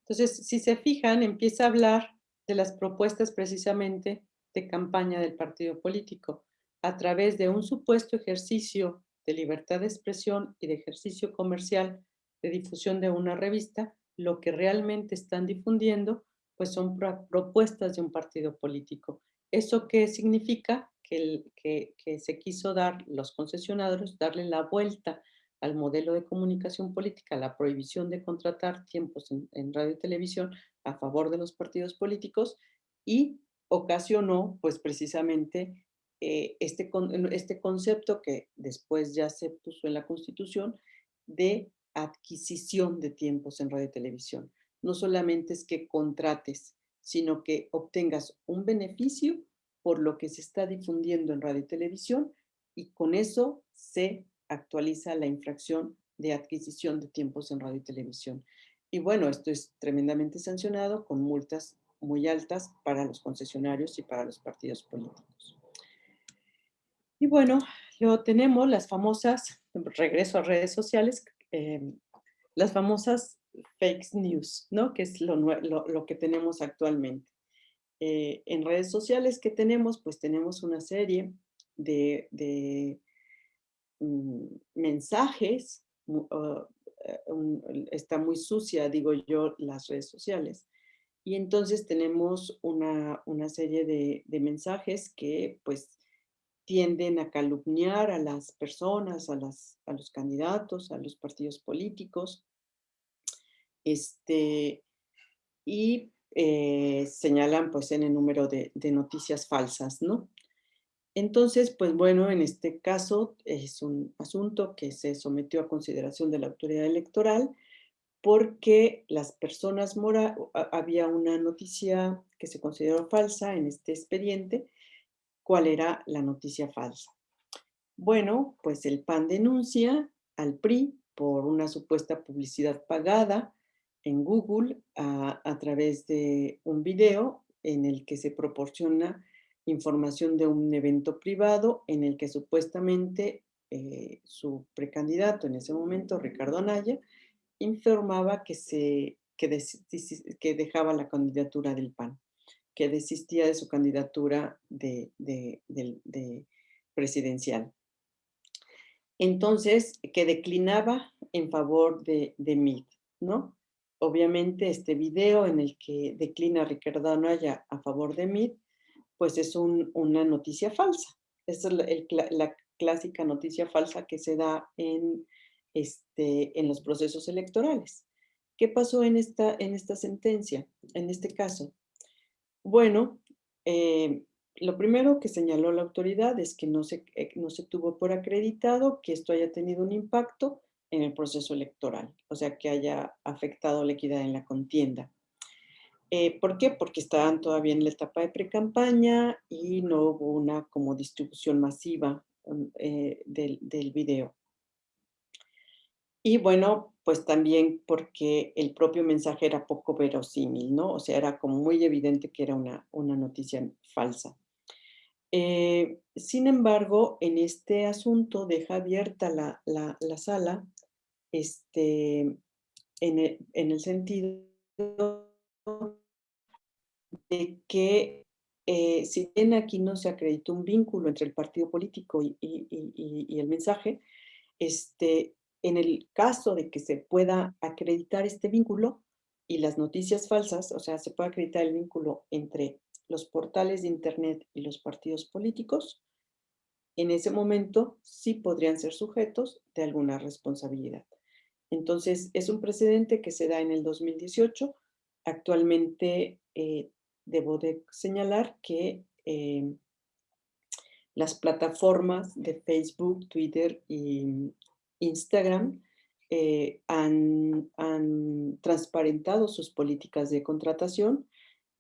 Entonces, si se fijan, empieza a hablar de las propuestas precisamente de campaña del partido político a través de un supuesto ejercicio de libertad de expresión y de ejercicio comercial de difusión de una revista, lo que realmente están difundiendo pues son propuestas de un partido político. ¿Eso qué significa? Que, que, se quiso dar los concesionarios, darle la vuelta al modelo de comunicación política, la prohibición de contratar tiempos en, radio y televisión a favor de los partidos políticos y ocasionó pues precisamente eh, este, este concepto que después ya se puso en la Constitución de adquisición de tiempos en radio y televisión. No solamente es que contrates, sino que obtengas un beneficio por lo que se está difundiendo en radio y televisión y con eso se actualiza la infracción de adquisición de tiempos en radio y televisión. Y bueno, esto es tremendamente sancionado con multas muy altas para los concesionarios y para los partidos políticos. Y bueno, luego tenemos las famosas, regreso a redes sociales, em, las famosas fake news, ¿no? Que es lo, lo, que tenemos actualmente. Eh, en redes sociales que tenemos, pues tenemos una serie de, de mm, mensajes, eh, está muy sucia, digo yo, las redes sociales. Y entonces tenemos una, una serie de mensajes que pues tienden a calumniar a las personas, a, los candidatos, a los partidos políticos, este, y eh, señalan pues en el número de, noticias falsas, ¿no? Entonces, pues bueno, en este caso es un asunto que se sometió a consideración de la autoridad electoral porque las personas mora, había una noticia que se consideró falsa en este expediente cuál era la noticia falsa. Bueno, pues el PAN denuncia al PRI por una supuesta publicidad pagada en Google a, través de un video en el que se proporciona información de un evento privado en el que supuestamente eh, su precandidato en ese momento, Ricardo Anaya, informaba que, se, que dejaba la candidatura del PAN que desistía de su candidatura de, presidencial. Entonces, que declinaba en favor de, de ¿no? Obviamente este video en el que declina Ricardo Anaya a favor de MIT, pues es una noticia falsa. Es la, clásica noticia falsa que se da en, este, los procesos electorales. ¿Qué pasó en esta sentencia, en este caso? Bueno, eh, lo primero que señaló la autoridad es que no se, eh, no se tuvo por acreditado que esto haya tenido un impacto en el proceso electoral, o sea, que haya afectado la equidad en la contienda. Eh, ¿Por qué? Porque estaban todavía en la etapa de pre-campaña y no hubo una como distribución masiva mm, del, del video. Y bueno, pues también porque el propio mensaje era poco verosímil, ¿no? O sea, era como muy evidente que era una, una noticia falsa. Eh, sin embargo, en este asunto deja abierta la, la, sala este, en, el, en el sentido de que eh, si bien aquí no se acreditó un vínculo entre el partido político y, y, y el mensaje, este, en el caso de que se pueda acreditar este vínculo y las noticias falsas, o sea, se puede acreditar el vínculo entre los portales de Internet y los partidos políticos, en ese momento sí podrían ser sujetos de alguna responsabilidad. Entonces, es un precedente que se da en el 2018. Actualmente, eh, debo de señalar que eh, las plataformas de Facebook, Twitter y Instagram eh, han, transparentado sus políticas de contratación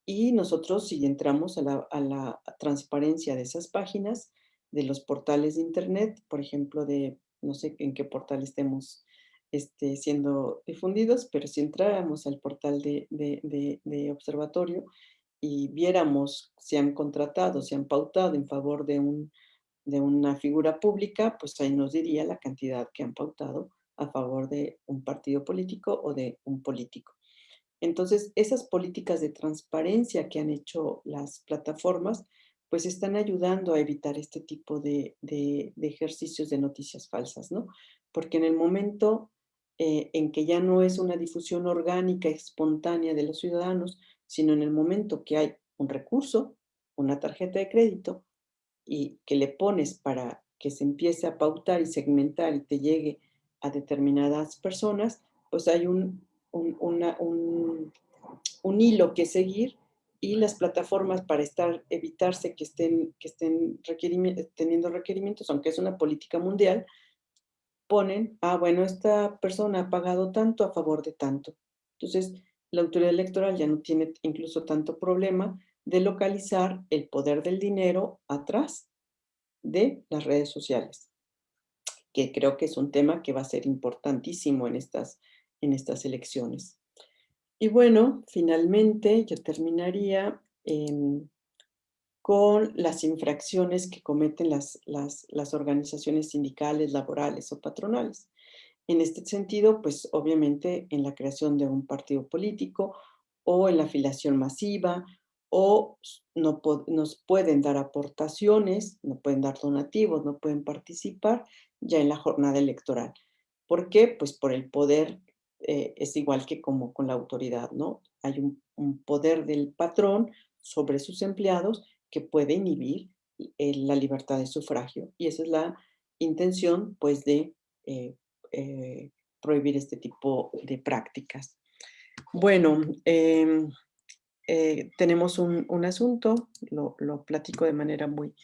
y nosotros si entramos a la, transparencia de esas páginas, de los portales de internet, por ejemplo, de no sé en qué portal estemos este, siendo difundidos, pero si entráramos al portal de, de, observatorio y viéramos si han contratado, si han pautado en favor de un de una figura pública, pues ahí nos diría la cantidad que han pautado a favor de un partido político o de un político. Entonces, esas políticas de transparencia que han hecho las plataformas, pues están ayudando a evitar este tipo de, ejercicios de noticias falsas, ¿no? Porque en el momento eh, en que ya no es una difusión orgánica, espontánea de los ciudadanos, sino en el momento que hay un recurso, una tarjeta de crédito, y que le pones para que se empiece a pautar y segmentar y te llegue a determinadas personas, pues hay un, un, hilo que seguir y las plataformas para estar, evitarse que estén, que estén teniendo requerimientos, aunque es una política mundial, ponen, ah, bueno, esta persona ha pagado tanto a favor de tanto. Entonces, la autoridad electoral ya no tiene incluso tanto problema de localizar el poder del dinero atrás de las redes sociales, que creo que es un tema que va a ser importantísimo en estas, en estas elecciones. Y bueno, finalmente yo terminaría em, con las infracciones que cometen las, las, las, organizaciones sindicales, laborales o patronales. En este sentido, pues obviamente en la creación de un partido político o en la afiliación masiva o no nos pueden dar aportaciones, no pueden dar donativos, no pueden participar ya en la jornada electoral. ¿Por qué? Pues por el poder, eh, es igual que como con la autoridad, ¿no? Hay un, poder del patrón sobre sus empleados que puede inhibir eh, la libertad de sufragio. Y esa es la intención, pues, de eh, prohibir este tipo de prácticas. Bueno, em, eh, tenemos un, asunto, lo, platico de manera muy,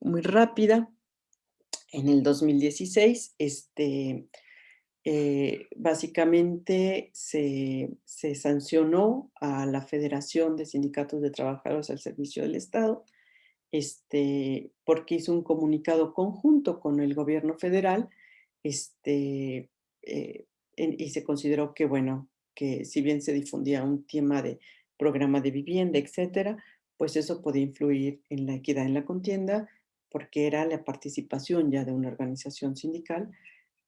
muy rápida. En el 2016, este, eh, básicamente se, sancionó a la Federación de Sindicatos de Trabajadores al Servicio del Estado, este, porque hizo un comunicado conjunto con el gobierno federal, este, eh, y se consideró que, bueno, que si bien se difundía un tema de programa de vivienda, etcétera, pues eso podía influir en la equidad en la contienda porque era la participación ya de una organización sindical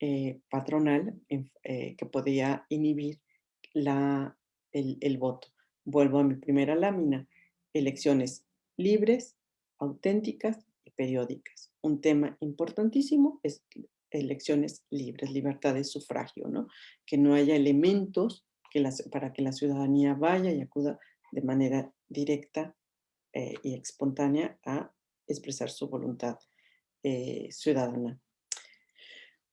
eh, patronal eh, que podía inhibir la, el, el voto. Vuelvo a mi primera lámina, elecciones libres, auténticas y periódicas. Un tema importantísimo es elecciones libres, libertad de sufragio, ¿no? Que no haya elementos para que la ciudadanía vaya y acuda de manera directa eh, y espontánea a expresar su voluntad eh, ciudadana.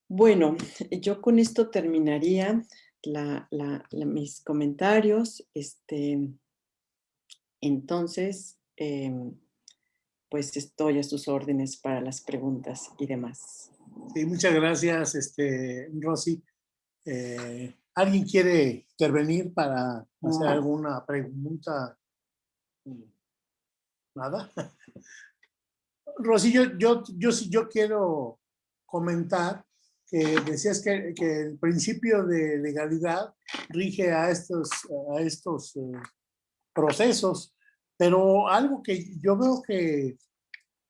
Bueno, yo con esto terminaría mis comentarios. Este, entonces, em, pues estoy a sus órdenes para las preguntas y demás. Sí, muchas gracias, este, Rosy. Eh, ¿Alguien quiere intervenir para hacer alguna pregunta? ¿Nada? Rosy, yo, yo, yo, yo quiero comentar que decías que, el principio de legalidad rige a estos, a estos eh, procesos, pero algo que yo veo que,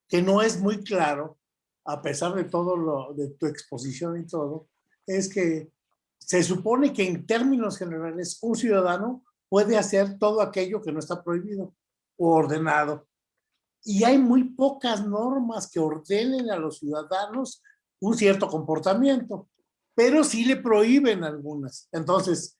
que no es muy claro, a pesar de todo lo, de tu exposición y todo, es que se supone que en términos generales un ciudadano puede hacer todo aquello que no está prohibido o ordenado. Y hay muy pocas normas que ordenen a los ciudadanos un cierto comportamiento, pero sí le prohíben algunas. Entonces,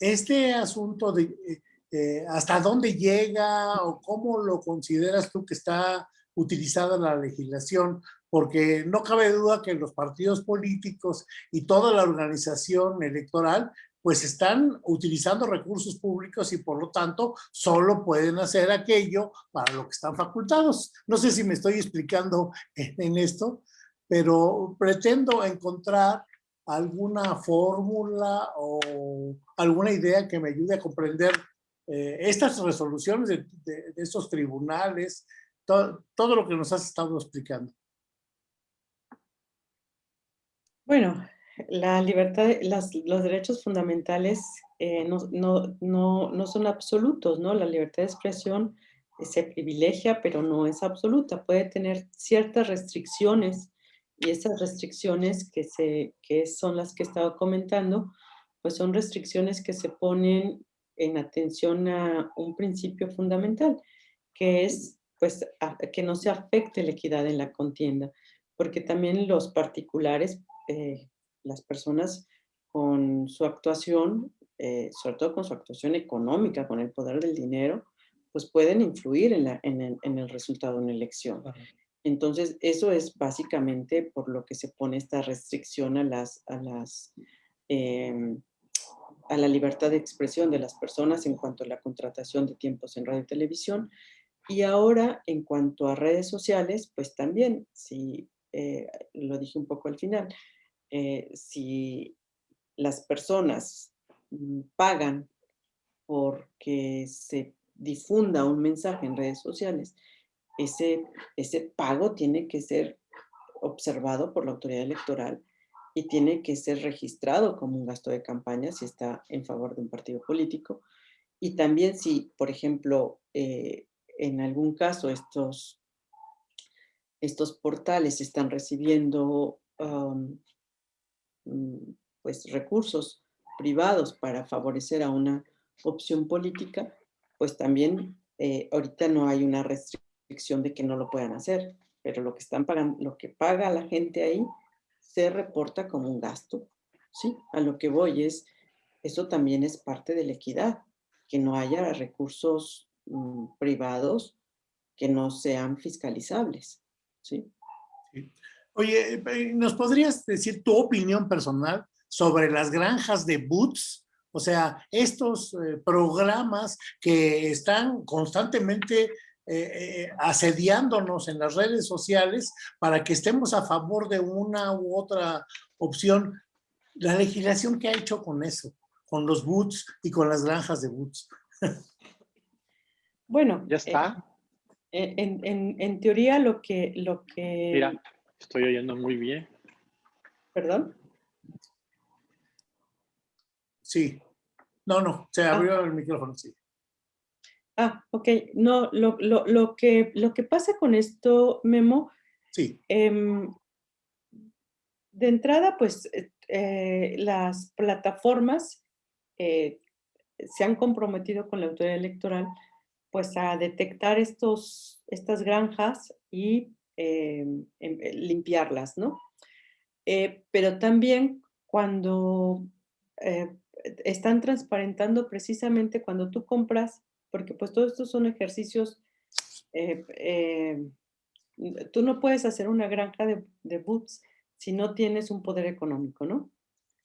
este asunto de eh, eh, hasta dónde llega o cómo lo consideras tú que está utilizada la legislación porque no cabe duda que los partidos políticos y toda la organización electoral pues están utilizando recursos públicos y por lo tanto solo pueden hacer aquello para lo que están facultados. No sé si me estoy explicando en, esto, pero pretendo encontrar alguna fórmula o alguna idea que me ayude a comprender eh, estas resoluciones de, estos tribunales, todo lo que nos has estado explicando. Bueno, la libertad, los derechos fundamentales eh, no, son absolutos, ¿no? La libertad de expresión se privilegia, pero no es absoluta. Puede tener ciertas restricciones y esas restricciones que, se, que son las que estaba comentando, pues son restricciones que se ponen en atención a un principio fundamental, que es pues que no se afecte la equidad en la contienda, porque también los particulares, eh, las personas con su actuación, eh, sobre todo con su actuación económica, con el poder del dinero, pues pueden influir en, la- en el, en el resultado de una elección. Entonces, eso es básicamente por lo que se pone esta restricción a las, a las, em, a la libertad de expresión de las personas en cuanto a la contratación de tiempos en radio y televisión. Y ahora, en cuanto a redes sociales, pues también, si, eh, lo dije un poco al final, eh, si las personas mm, pagan porque se difunda un mensaje en redes sociales, ese, ese pago tiene que ser observado por la autoridad electoral y tiene que ser registrado como un gasto de campaña si está en favor de un partido político. Y también si, por ejemplo, eh, en algún caso estos, estos portales están recibiendo mm, pues, recursos privados para favorecer a una opción política, pues también eh, ahorita no hay una restricción de que no lo puedan hacer, pero lo que están pagando, lo que paga la gente ahí se reporta como un gasto, ¿sí? A lo que voy es, eso también es parte de la equidad, que no haya recursos mm, privados que no sean fiscalizables, ¿sí? Oye, eh, ¿nos podrías decir tu opinión personal sobre las granjas de boots? O sea, estos eh, programas que están constantemente eh, eh, asediándonos en las redes sociales para que estemos a favor de una u otra opción. La legislación que ha hecho con eso, con los boots y con las granjas de boots. Bueno, Ya eh, está. En, en- teoría lo que, lo que... Mira, estoy oyendo muy bien. Perdón. Sí. No, no, se abrió el micrófono, sí. Ah, ok. No, lo, lo, lo, que, lo que pasa con esto, Memo, Sí, em, de entrada, pues eh, eh, las plataformas eh, se han comprometido con la autoridad electoral pues a detectar estos, estas granjas y em, em, eh, limpiarlas, ¿no? Eh, pero también cuando eh, están transparentando precisamente cuando tú compras, porque pues todos estos son ejercicios, eh, eh, tú no puedes hacer una granja de, de boots si no tienes un poder económico, ¿no?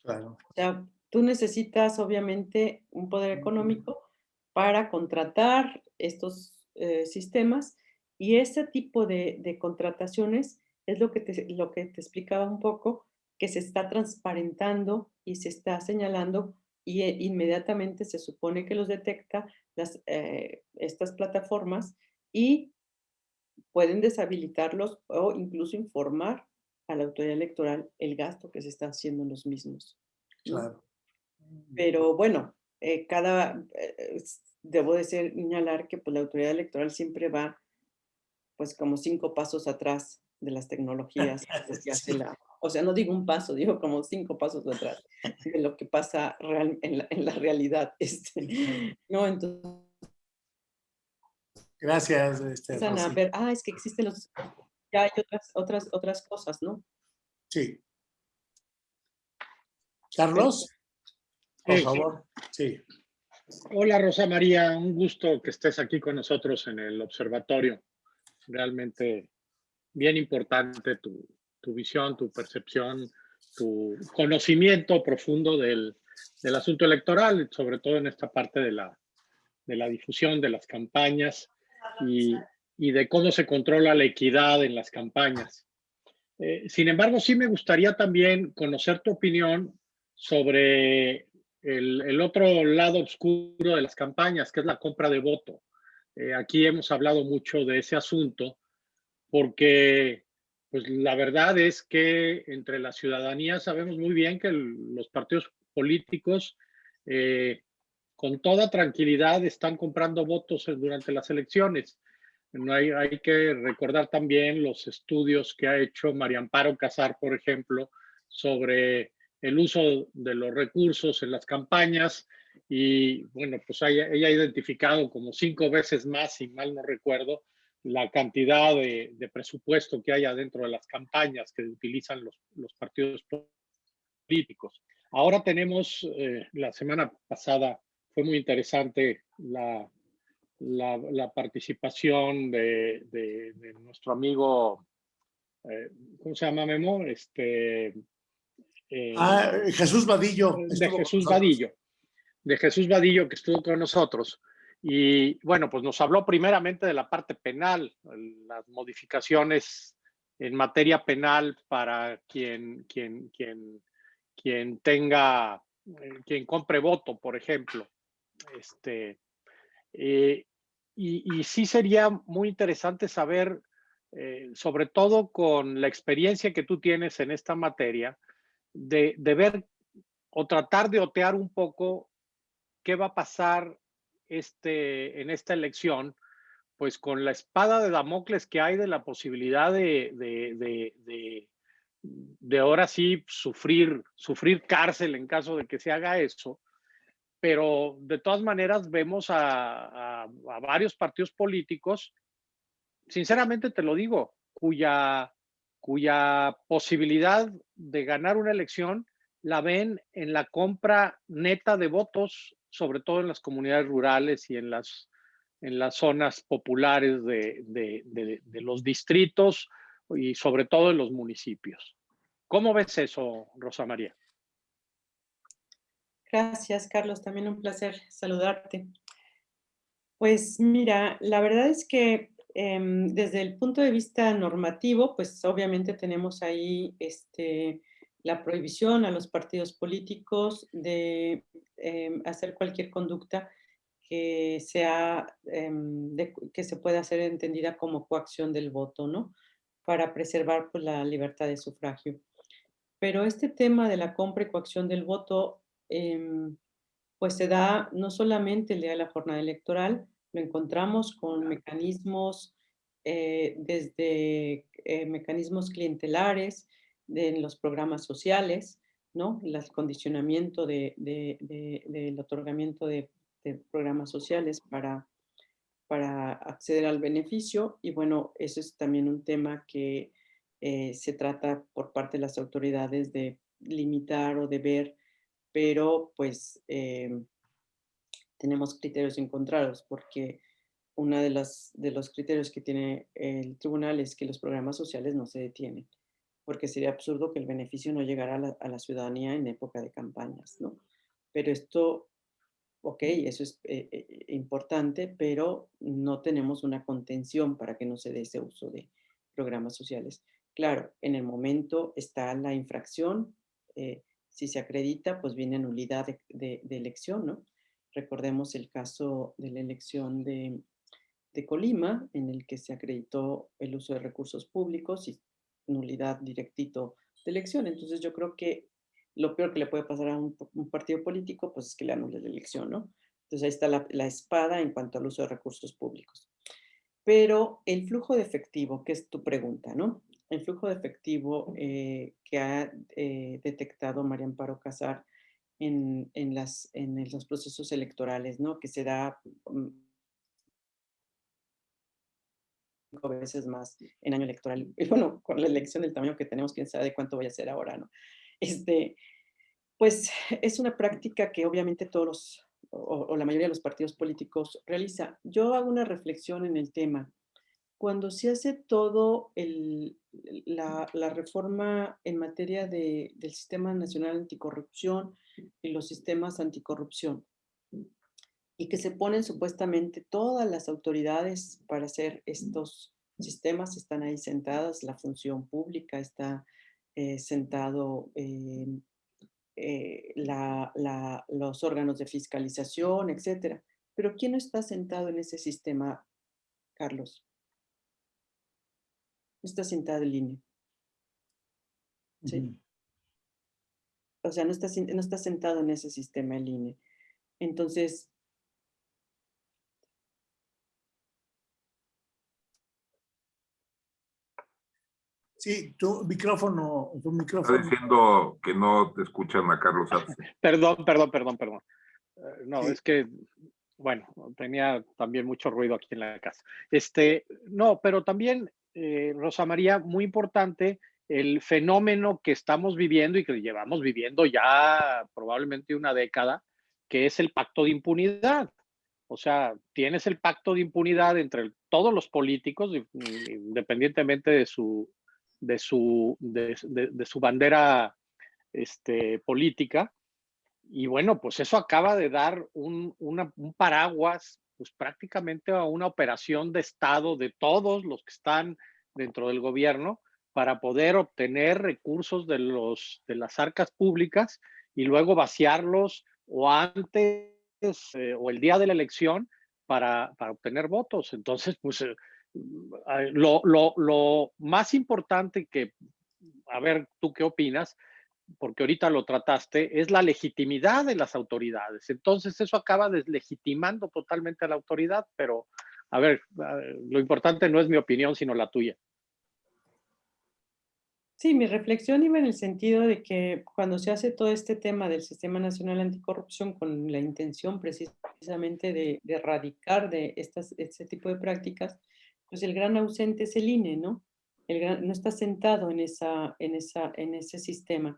claro. O sea, tú necesitas obviamente un poder económico para contratar estos eh, sistemas y ese tipo de, de contrataciones es lo que, te, lo que te explicaba un poco, que se está transparentando y se está señalando y eh, inmediatamente se supone que los detecta las, eh, estas plataformas y pueden deshabilitarlos o incluso informar a la autoridad electoral el gasto que se está haciendo en los mismos. Claro. Pero bueno, eh, cada, eh, es- debo de señalar que pues, la autoridad electoral siempre va pues como cinco pasos atrás de las tecnologías que hace la, o sea, no digo un paso, digo como cinco pasos atrás de lo que pasa real, en, la, en la realidad. Este, ¿no? Entonces Gracias, este, a ver, ah, es que existen los, ya hay otras, otras, otras cosas, ¿no? Sí. Carlos, por Sí, favor. Sí, Hola Rosa María, un gusto que estés aquí con nosotros en el observatorio. Realmente bien importante tu, tu visión, tu percepción, tu conocimiento profundo del, del asunto electoral, sobre todo en esta parte de la, de la difusión de las campañas y, y de cómo se controla la equidad en las campañas. Eh, sin embargo, sí me gustaría también conocer tu opinión sobre el, otro lado oscuro de las campañas, que es la compra de voto. Eh, aquí hemos hablado mucho de ese asunto porque pues la verdad es que entre la ciudadanía sabemos muy bien que los partidos políticos eh, con toda tranquilidad están comprando votos durante las elecciones. No hay, hay que recordar también los estudios que ha hecho María Amparo Casar, por ejemplo, sobre el uso de los recursos en las campañas y bueno, pues ella, ha identificado como cinco veces más, si mal no recuerdo, la cantidad de, presupuesto que haya dentro de las campañas que utilizan los, partidos políticos. Ahora tenemos, eh, la semana pasada fue muy interesante la, participación de, nuestro amigo, eh, ¿cómo se llama Memo? Este, eh, ah, Jesús Vadillo. De Jesús Vadillo. De Jesús Vadillo que estuvo con nosotros. Y bueno, pues nos habló primeramente de la parte penal, las modificaciones en materia penal para quien, quien, quien, quien tenga, eh, quien compre voto, por ejemplo. Este, eh, y, y, sí sería muy interesante saber, eh, sobre todo con la experiencia que tú tienes en esta materia, de, ver o tratar de otear un poco qué va a pasar este, en esta elección, pues con la espada de Damocles que hay de la posibilidad de, de, de, de, de ahora sí sufrir, sufrir cárcel en caso de que se haga eso, pero de todas maneras vemos a, a, a, varios partidos políticos, sinceramente te lo digo, cuya, cuya posibilidad de ganar una elección la ven en la compra neta de votos sobre todo en las comunidades rurales y en las, en las zonas populares de, de, de, de los distritos y sobre todo en los municipios. ¿Cómo ves eso, Rosa María? Gracias, Carlos. También un placer saludarte. Pues mira, la verdad es que eh, desde el punto de vista normativo, pues obviamente tenemos ahí este, la prohibición a los partidos políticos de eh, hacer cualquier conducta que sea, eh, de, que se pueda hacer entendida como coacción del voto, ¿no? Para preservar pues, la libertad de sufragio. Pero este tema de la compra y coacción del voto, pues se da no solamente el día de la jornada electoral, lo encontramos con mecanismos eh, desde eh, mecanismos clientelares, en los programas sociales, ¿no? El condicionamiento de, de, de, del otorgamiento de, programas sociales para, para acceder al beneficio. Y bueno, eso es también un tema que eh, se trata por parte de las autoridades de limitar o de ver, pero pues eh, tenemos criterios encontrados porque uno de, las, de los criterios que tiene el tribunal es que los programas sociales no se detienen porque sería absurdo que el beneficio no llegara a la, a la ciudadanía en época de campañas, ¿no? Pero esto, ok, eso es eh, eh, importante, pero no tenemos una contención para que no se dé ese uso de programas sociales. Claro, en el momento está la infracción, eh, si se acredita, pues viene nulidad de, de, de, elección, ¿no? Recordemos el caso de la elección de, Colima, en el que se acreditó el uso de recursos públicos y nulidad directito de elección. Entonces yo creo que lo peor que le puede pasar a un, un partido político, pues es que le anule la elección, ¿no? Entonces ahí está la, la, espada en cuanto al uso de recursos públicos. Pero el flujo de efectivo, que es tu pregunta, ¿no? El flujo de efectivo eh, que ha eh, detectado María Amparo Casar en, en, las, en los procesos electorales, ¿no? Que se da mm, veces más en año electoral. Y bueno, con la elección del tamaño que tenemos, quién sabe de cuánto voy a hacer ahora, ¿no? Este, pues es una práctica que obviamente todos los, o, o la mayoría de los partidos políticos realiza. Yo hago una reflexión en el tema. Cuando se hace todo el, la, la, reforma en materia de, del Sistema Nacional Anticorrupción y los sistemas anticorrupción, y que se ponen supuestamente todas las autoridades para hacer estos sistemas, están ahí sentadas, la función pública está eh, sentado eh, eh, la, la, los órganos de fiscalización, etcétera. Pero ¿quién no está sentado en ese sistema, Carlos? Está sentado el INE. ¿Sí? Uh -huh. O sea, no está, no está sentado en ese sistema el INE. Entonces, Sí, tu micrófono, tu micrófono. Está diciendo que no te escuchan a Carlos Arce. Perdón, perdón, perdón, perdón. Uh, no, sí. es que bueno, tenía también mucho ruido aquí en la casa. Este, no, pero también, eh, Rosa María, muy importante el fenómeno que estamos viviendo y que llevamos viviendo ya probablemente una década, que es el pacto de impunidad. O sea, tienes el pacto de impunidad entre todos los políticos, independientemente de su, de su, de, su bandera este, política. Y bueno, pues eso acaba de dar un, un paraguas, pues prácticamente a una operación de Estado de todos los que están dentro del gobierno para poder obtener recursos de, los, de las arcas públicas y luego vaciarlos o antes eh, o el día de la elección para, para obtener votos. Entonces, pues eh, lo, lo, lo, más importante que, a ver, tú qué opinas, porque ahorita lo trataste, es la legitimidad de las autoridades. Entonces, eso acaba deslegitimando totalmente a la autoridad, pero, a ver, lo importante no es mi opinión, sino la tuya. Sí, mi reflexión iba en el sentido de que cuando se hace todo este tema del Sistema Nacional Anticorrupción con la intención precisamente de, erradicar de estas, este tipo de prácticas, pues el gran ausente es el INE, ¿no? El no está sentado en, esa, en, esa, en ese sistema.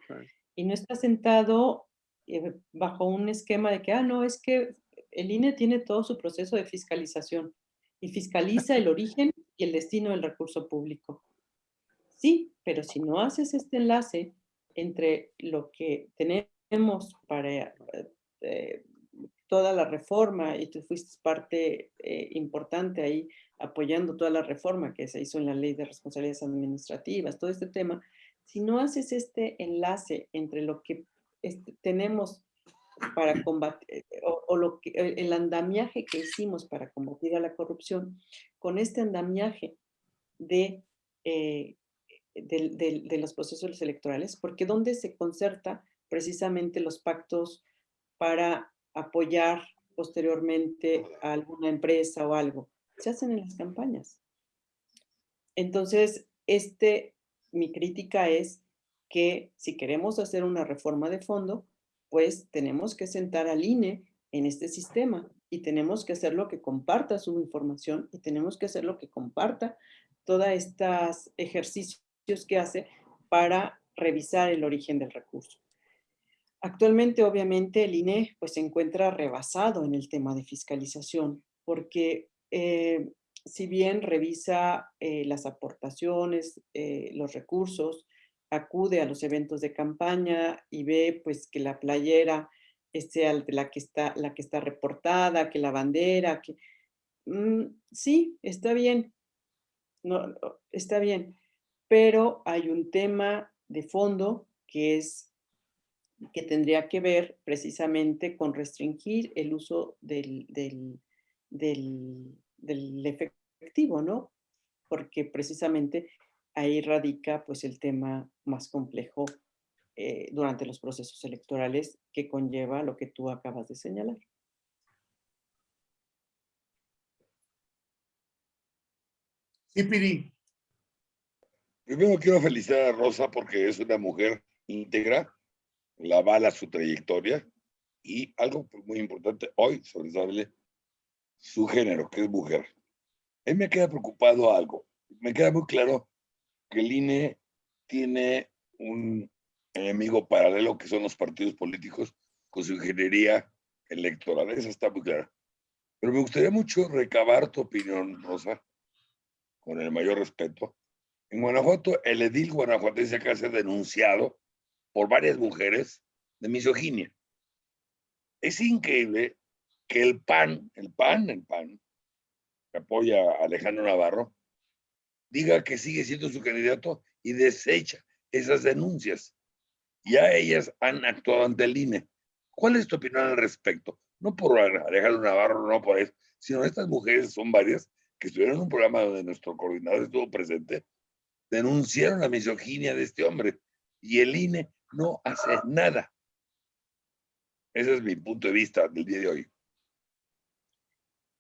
Y no está sentado eh, bajo un esquema de que, ah, no, es que el INE tiene todo su proceso de fiscalización y fiscaliza el origen y el destino del recurso público. Sí, pero si no haces este enlace entre lo que tenemos para eh, toda la reforma, y tú fuiste parte eh, importante ahí apoyando toda la reforma que se hizo en la ley de responsabilidades administrativas, todo este tema, si no haces este enlace entre lo que este, tenemos para combatir, o, lo que, el andamiaje que hicimos para combatir a la corrupción, con este andamiaje de eh, de, los procesos electorales, porque donde se concerta precisamente los pactos para apoyar posteriormente a alguna empresa o algo, se hacen en las campañas. Entonces, este, mi crítica es que si queremos hacer una reforma de fondo, pues tenemos que sentar al INE en este sistema y tenemos que hacer lo que comparta su información y tenemos que hacer lo que comparta todos estos ejercicios que hace para revisar el origen del recurso. Actualmente, obviamente, el INE pues, se encuentra rebasado en el tema de fiscalización, porque eh, si bien revisa eh, las aportaciones, eh, los recursos, acude a los eventos de campaña y ve pues, que la playera sea la que está, la que está reportada, que la bandera, que... Mm, sí, está bien, no, está bien, pero hay un tema de fondo que es que tendría que ver precisamente con restringir el uso del, efectivo, ¿no? Porque precisamente ahí radica pues el tema más complejo eh, durante los procesos electorales que conlleva lo que tú acabas de señalar. Sí, Piri. Primero quiero felicitar a Rosa porque es una mujer íntegra, la bala su trayectoria y algo muy importante hoy, sobresale su género, que es mujer. A mí me queda preocupado algo. Me queda muy claro que el INE tiene un enemigo paralelo que son los partidos políticos con su ingeniería electoral. Eso está muy claro. Pero me gustaría mucho recabar tu opinión, Rosa, con el mayor respeto, en Guanajuato, el edil guanajuatense acaba de ser denunciado por varias mujeres de misoginia. Es increíble que el PAN, el PAN, el PAN, que apoya a Alejandro Navarro, diga que sigue siendo su candidato y desecha esas denuncias. Ya ellas han actuado ante el INE. ¿Cuál es tu opinión al respecto? No por Alejandro Navarro, no por eso, sino estas mujeres son varias que estuvieron en un programa donde nuestro coordinador estuvo presente denunciaron la misoginia de este hombre y el INE no hace nada. Ese es mi punto de vista del día de hoy.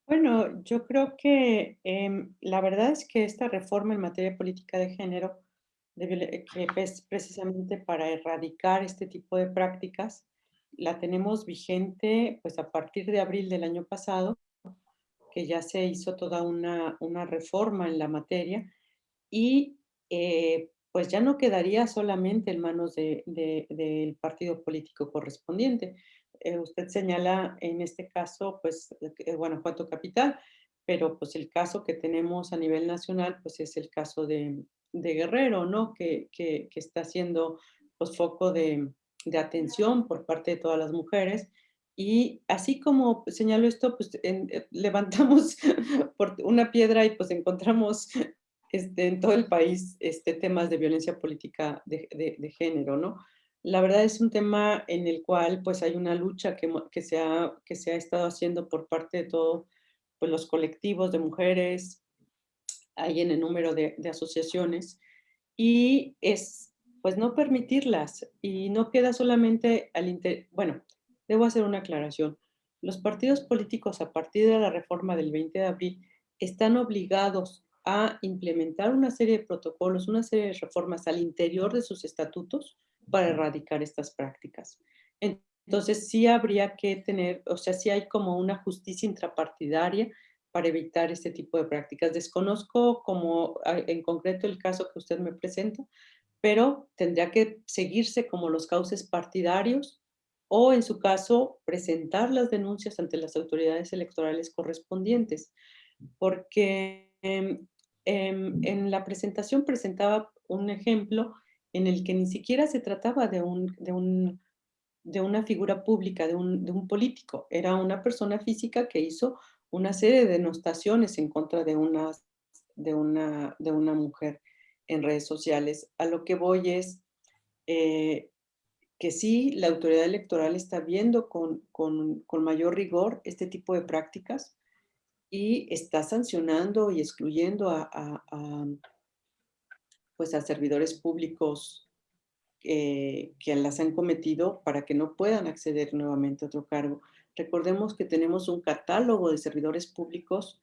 Bueno, yo creo que em, la verdad es que esta reforma en materia política de género, que es precisamente para erradicar este tipo de prácticas, la tenemos vigente pues a partir de abril del año pasado, que ya se hizo toda una, una reforma en la materia y eh, pues ya no quedaría solamente en manos del de, partido político correspondiente. Eh, usted señala en este caso, pues, eh, Guanajuato Capital, pero pues el caso que tenemos a nivel nacional, pues es el caso de, Guerrero, ¿no? Que, que, está siendo pues foco de, de, atención por parte de todas las mujeres. Y así como señalo esto, pues eh, levantamos por una piedra y pues encontramos este, en todo el país este, temas de violencia política de, de, de, género, ¿no? La verdad es un tema en el cual pues hay una lucha que, que, se, ha, que se ha estado haciendo por parte de todos pues, los colectivos de mujeres, hay en el número de, de asociaciones, y es pues no permitirlas, y no queda solamente al inter... Bueno, debo hacer una aclaración. Los partidos políticos a partir de la reforma del 20 de abril están obligados a implementar una serie de protocolos, una serie de reformas al interior de sus estatutos para erradicar estas prácticas. Entonces sí habría que tener, o sea, sí hay como una justicia intrapartidaria para evitar este tipo de prácticas. Desconozco como en concreto el caso que usted me presenta, pero tendría que seguirse como los cauces partidarios o en su caso presentar las denuncias ante las autoridades electorales correspondientes, porque em, em, en la presentación presentaba un ejemplo en el que ni siquiera se trataba de, un, de, un, de una figura pública, de un, de un, político, era una persona física que hizo una serie de denostaciones en contra de una, de una, de una mujer en redes sociales. A lo que voy es eh, que sí, la autoridad electoral está viendo con, con, con mayor rigor este tipo de prácticas y está sancionando y excluyendo a, pues a servidores públicos que las han cometido para que no puedan acceder nuevamente a otro cargo. Recordemos que tenemos un catálogo de servidores públicos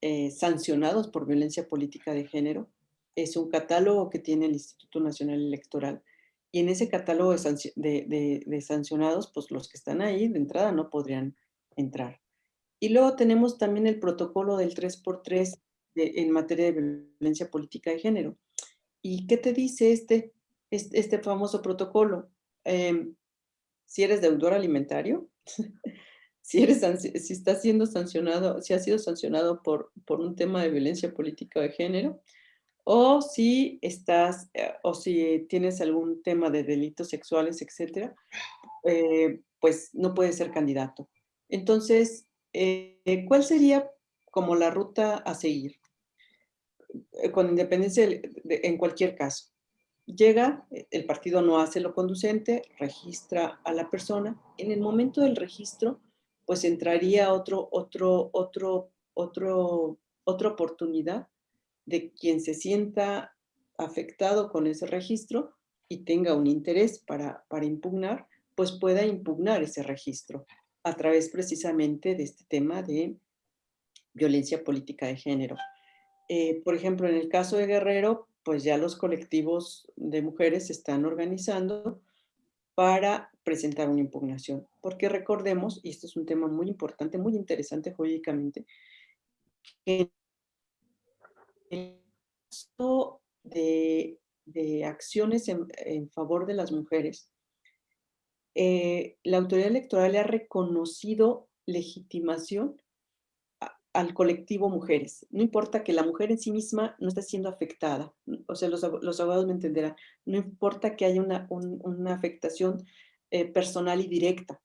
eh, sancionados por violencia política de género. Es un catálogo que tiene el Instituto Nacional Electoral. Y en ese catálogo de, de sancionados, pues los que están ahí de entrada no podrían entrar. Y luego tenemos también el protocolo del 3x3 en materia de violencia política de género. ¿Y qué te dice este, este, famoso protocolo? Em, si eres deudor alimentario, si, eres, si estás siendo sancionado, si has sido sancionado por, por un tema de violencia política de género, o si estás, eh, o si tienes algún tema de delitos sexuales, etcétera, eh, pues no puedes ser candidato. Entonces, eh, ¿cuál sería como la ruta a seguir? Eh, con independencia en cualquier caso. Llega, eh, el partido no hace lo conducente, registra a la persona. En el momento del registro, pues entraría otro, otro, otro, otro, otra oportunidad de quien se sienta afectado con ese registro y tenga un interés para, para impugnar, pues pueda impugnar ese registro a través precisamente de este tema de violencia política de género. Eh, por ejemplo, en el caso de Guerrero, pues ya los colectivos de mujeres se están organizando para presentar una impugnación. Porque recordemos, y esto es un tema muy importante, muy interesante jurídicamente, que el caso de, acciones en, favor de las mujeres, eh, la autoridad electoral ha reconocido legitimación al colectivo mujeres. No importa que la mujer en sí misma no esté siendo afectada, o sea, los, abogados me entenderán, no importa que haya una, afectación eh, personal y directa.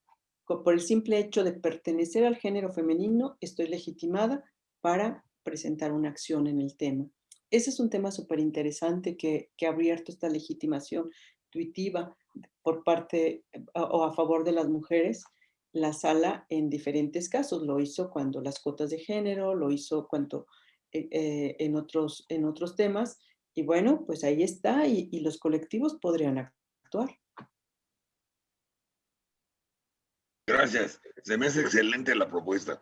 Por el simple hecho de pertenecer al género femenino, estoy legitimada para presentar una acción en el tema. Ese es un tema súper interesante que ha abierto esta legitimación intuitiva por parte o a favor de las mujeres la sala en diferentes casos. Lo hizo cuando las cuotas de género, lo hizo cuando eh, eh, en, otros, en otros temas. Y bueno, pues ahí está y, y los colectivos podrían actuar. Gracias. Se me hace excelente la propuesta.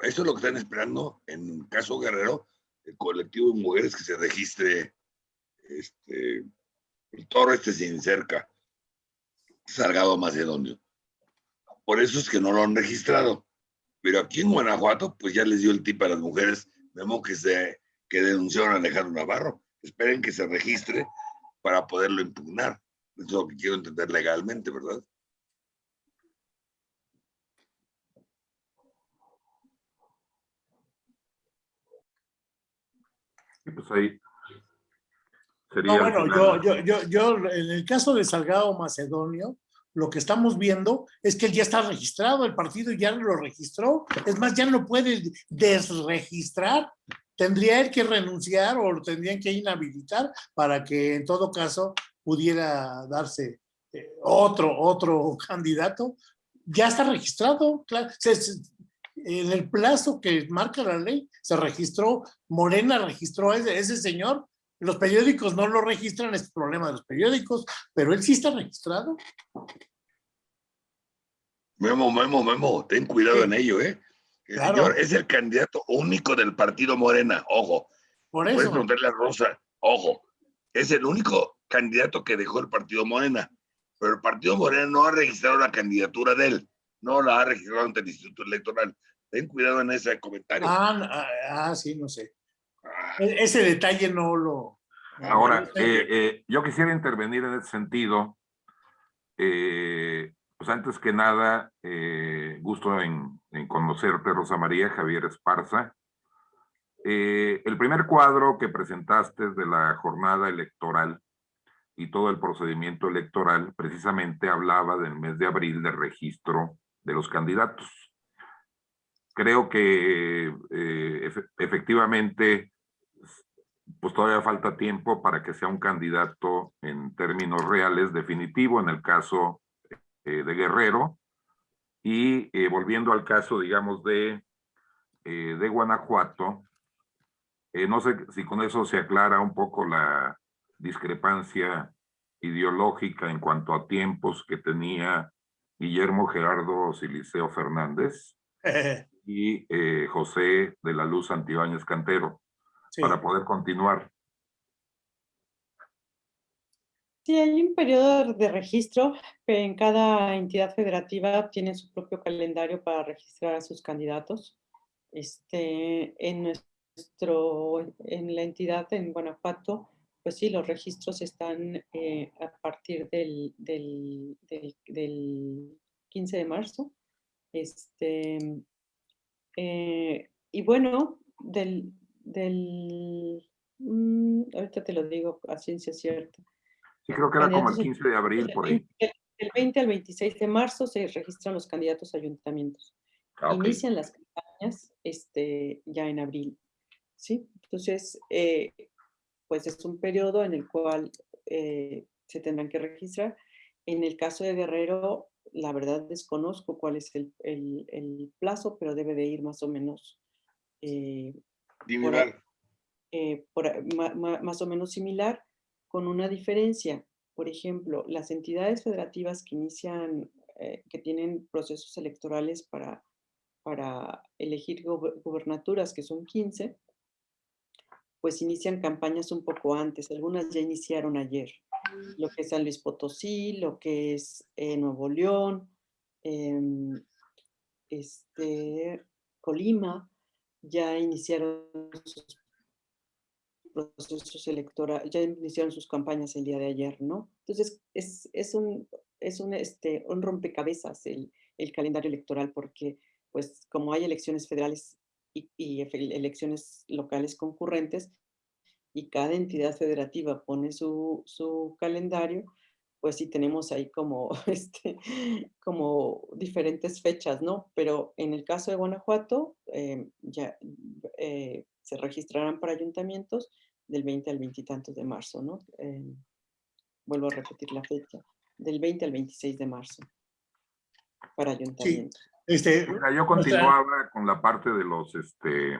Eso es lo que están esperando en caso Guerrero, el colectivo de mujeres que se registre este, el toro este sin cerca, Salgado Macedonio. por eso es que no lo han registrado. Pero aquí en Guanajuato, pues ya les dio el tip a las mujeres, vemos que, se, que denunciaron a Alejandro Navarro. Esperen que se registre para poderlo impugnar. Eso es lo que quiero entender legalmente, ¿verdad? Pues ahí no, bueno, yo, yo, yo, yo, en el caso de Salgado Macedonio, lo que estamos viendo es que él ya está registrado, el partido ya lo registró, es más, ya no puede desregistrar, tendría él que renunciar o lo tendrían que inhabilitar para que en todo caso pudiera darse eh, otro, otro candidato. Ya está registrado, claro, en el plazo que marca la ley, se registró, Morena registró a ese, ese señor los periódicos no lo registran, es problema de los periódicos, pero él sí está registrado. Memo, Memo, Memo, ten cuidado en ello, ¿eh? El señor es el candidato único del partido Morena, ojo. Por eso. Puedes preguntarle a Rosa, ojo, es el único candidato que dejó el partido Morena, pero el partido Morena no ha registrado la candidatura de él, no la ha registrado ante el Instituto Electoral. Ten cuidado en ese comentario. Ah, ah, ah sí, no sé. Ese detalle no lo... Ahora, eh, eh, yo quisiera intervenir en ese sentido. Eh, pues antes que nada, gusto en, en, conocerte, Rosa María Javier Esparza. el primer cuadro que presentaste de la jornada electoral y todo el procedimiento electoral precisamente hablaba del mes de abril de registro de los candidatos. Creo que efectivamente pues todavía falta tiempo para que sea un candidato en términos reales definitivo en el caso eh, de Guerrero. Y eh, volviendo al caso, digamos, de, eh, de Guanajuato, no sé si con eso se aclara un poco la discrepancia ideológica en cuanto a tiempos que tenía Guillermo Gerardo Siliceo Fernández y José de la Luz Antibáñez Cantero para poder continuar. Sí, hay un periodo de registro. En cada entidad federativa tiene su propio calendario para registrar a sus candidatos. Este, en nuestro, en la entidad en Guanajuato, pues sí, los registros están eh, a partir del, del, del, 15 de marzo. Este, eh, y bueno, del, del... Mm, ahorita te lo digo a ciencia cierta. Sí, creo que era como el 15 de abril, por ahí. El 20 al 26 de marzo se registran los candidatos a ayuntamientos. Ah, Inician las campañas este, ya en abril. ¿sí? Entonces, eh, pues es un periodo en el cual eh, se tendrán que registrar. En el caso de Guerrero, la verdad desconozco cuál es el, el, plazo, pero debe de ir más o menos eh, eh, más o menos similar, con una diferencia. Por ejemplo, las entidades federativas que inician, eh, que tienen procesos electorales para, para elegir gubernaturas, que son 15, pues inician campañas un poco antes. Algunas ya iniciaron ayer. Lo que es San Luis Potosí, lo que es eh, Nuevo León, em, este, Colima, ya iniciaron sus procesos electorales, ya iniciaron sus campañas el día de ayer, ¿no? Entonces, es, es un, es un, este, un rompecabezas el, el, calendario electoral porque, pues, como hay elecciones federales y, y, elecciones locales concurrentes, y cada entidad federativa pone su, su calendario, pues sí tenemos ahí como, este, como diferentes fechas, ¿no? Pero en el caso de Guanajuato, eh, ya eh, se registrarán para ayuntamientos del 20 al 20 y tantos de marzo, ¿no? Eh, vuelvo a repetir la fecha, del 20 al 26 de marzo para ayuntamientos. este, yo continuaba con la parte de los, este,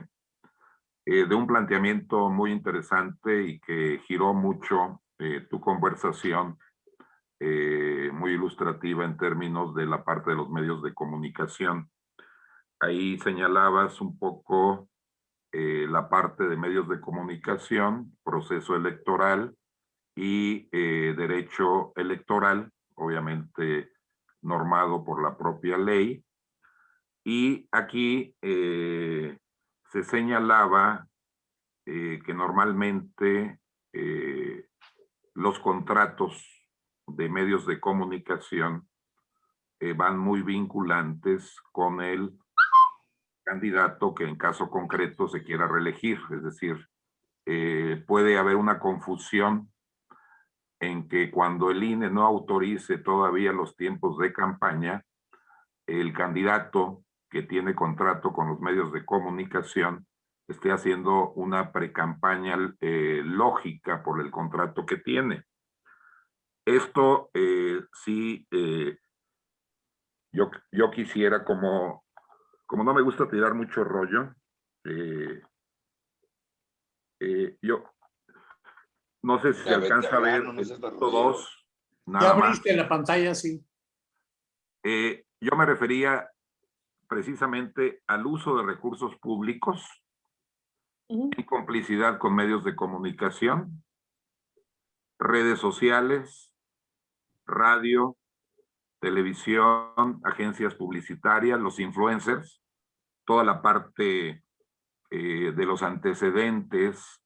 de un planteamiento muy interesante y que giró mucho tu conversación eh, muy ilustrativa en términos de la parte de los medios de comunicación. Ahí señalabas un poco eh, la parte de medios de comunicación, proceso electoral y eh, derecho electoral. Obviamente normado por la propia ley. Y aquí se señalaba que normalmente los contratos de medios de comunicación van muy vinculantes con el candidato que en caso concreto se quiera reelegir. Es decir, puede haber una confusión en que cuando el INE no autorice todavía los tiempos de campaña, el candidato que tiene contrato con los medios de comunicación esté haciendo una precampaña eh, lógica por el contrato que tiene. Esto eh, sí, eh, yo, yo quisiera como, como no me gusta tirar mucho rollo, yo, no sé si se alcanza a ver todos. ya abriste la pantalla, sí. Eh, yo me refería precisamente al uso de recursos públicos en complicidad con medios de comunicación, redes sociales, radio, televisión, agencias publicitarias, los influencers, toda la parte eh, de los antecedentes,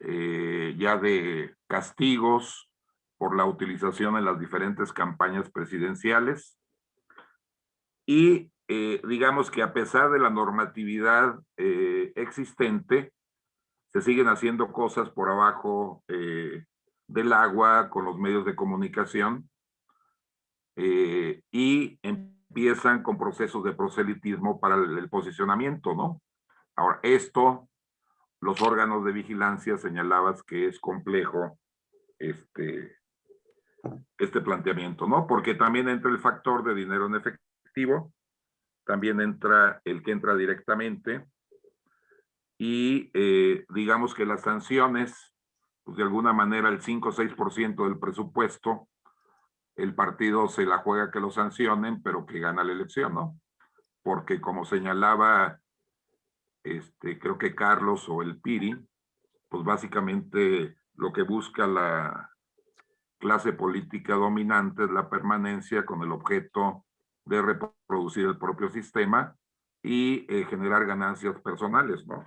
eh, ya de castigos por la utilización en las diferentes campañas presidenciales. Y eh, digamos que a pesar de la normatividad existente, se siguen haciendo cosas por abajo del agua con los medios de comunicación y empiezan con procesos de proselitismo para el, el posicionamiento, ¿no? Ahora, esto los órganos de vigilancia señalabas que es complejo este, este planteamiento, ¿no? Porque también entra el factor de dinero en efectivo, también entra el que entra directamente y eh, digamos que las sanciones, pues de alguna manera el 5 o 6% del presupuesto, el partido se la juega que lo sancionen, pero que gana la elección, ¿no? Porque como señalaba este, creo que Carlos o el Piri, pues básicamente lo que busca la clase política dominante es la permanencia con el objeto de reproducir el propio sistema y eh, generar ganancias personales, ¿no?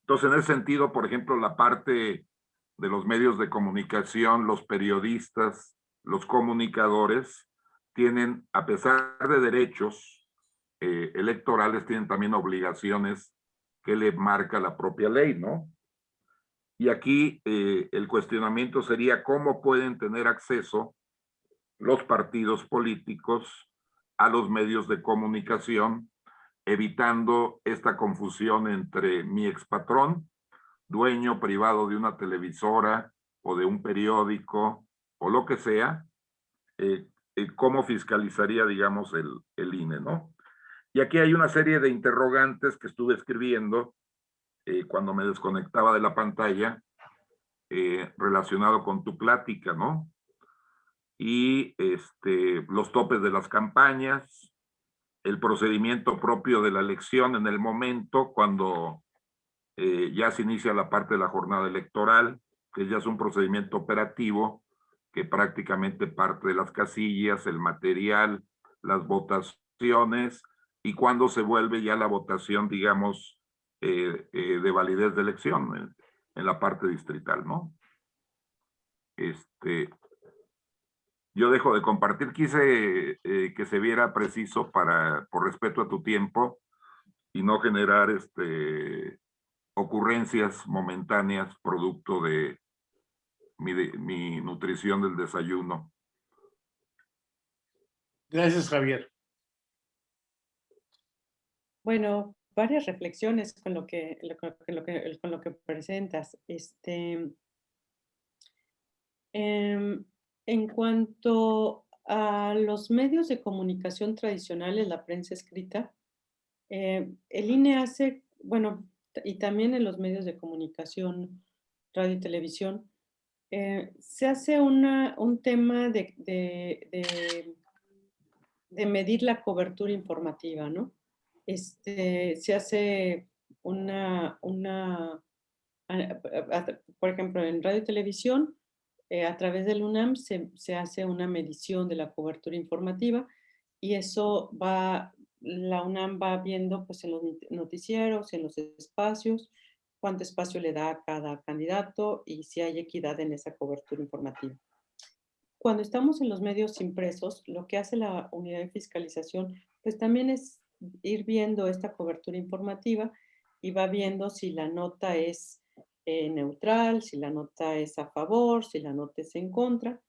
Entonces, en ese sentido, por ejemplo, la parte de los medios de comunicación, los periodistas, los comunicadores, tienen, a pesar de derechos, eh, electorales tienen también obligaciones que le marca la propia ley, ¿no? Y aquí eh, el cuestionamiento sería cómo pueden tener acceso los partidos políticos a los medios de comunicación, evitando esta confusión entre mi expatrón, dueño privado de una televisora o de un periódico o lo que sea, eh, cómo fiscalizaría, digamos, el, el INE, ¿no? Y aquí hay una serie de interrogantes que estuve escribiendo eh, cuando me desconectaba de la pantalla eh, relacionado con tu plática, ¿no? Y este, los topes de las campañas, el procedimiento propio de la elección en el momento cuando eh, ya se inicia la parte de la jornada electoral, que ya es un procedimiento operativo que prácticamente parte de las casillas, el material, las votaciones, y cuándo se vuelve ya la votación, digamos, eh, eh, de validez de elección en, la parte distrital, ¿no? Este, yo dejo de compartir, quise eh, que se viera preciso para, por respeto a tu tiempo y no generar este, ocurrencias momentáneas producto de mi, de mi nutrición del desayuno. Gracias, Javier. Bueno, varias reflexiones con lo que, con lo que, presentas. Este, em, en cuanto a los medios de comunicación tradicionales, la prensa escrita, eh, el INE hace, bueno, y también en los medios de comunicación, radio y televisión, eh, se hace un tema de, de medir la cobertura informativa, ¿no? este, se hace una, una, por ejemplo, en radio y televisión, Eh, a través del UNAM se, se, hace una medición de la cobertura informativa y eso va, la UNAM va viendo pues en los noticieros, en los espacios, cuánto espacio le da a cada candidato y si hay equidad en esa cobertura informativa. Cuando estamos en los medios impresos, lo que hace la unidad de fiscalización, pues también es ir viendo esta cobertura informativa y va viendo si la nota es eh, neutral, si la nota es a favor, si la nota es en contra.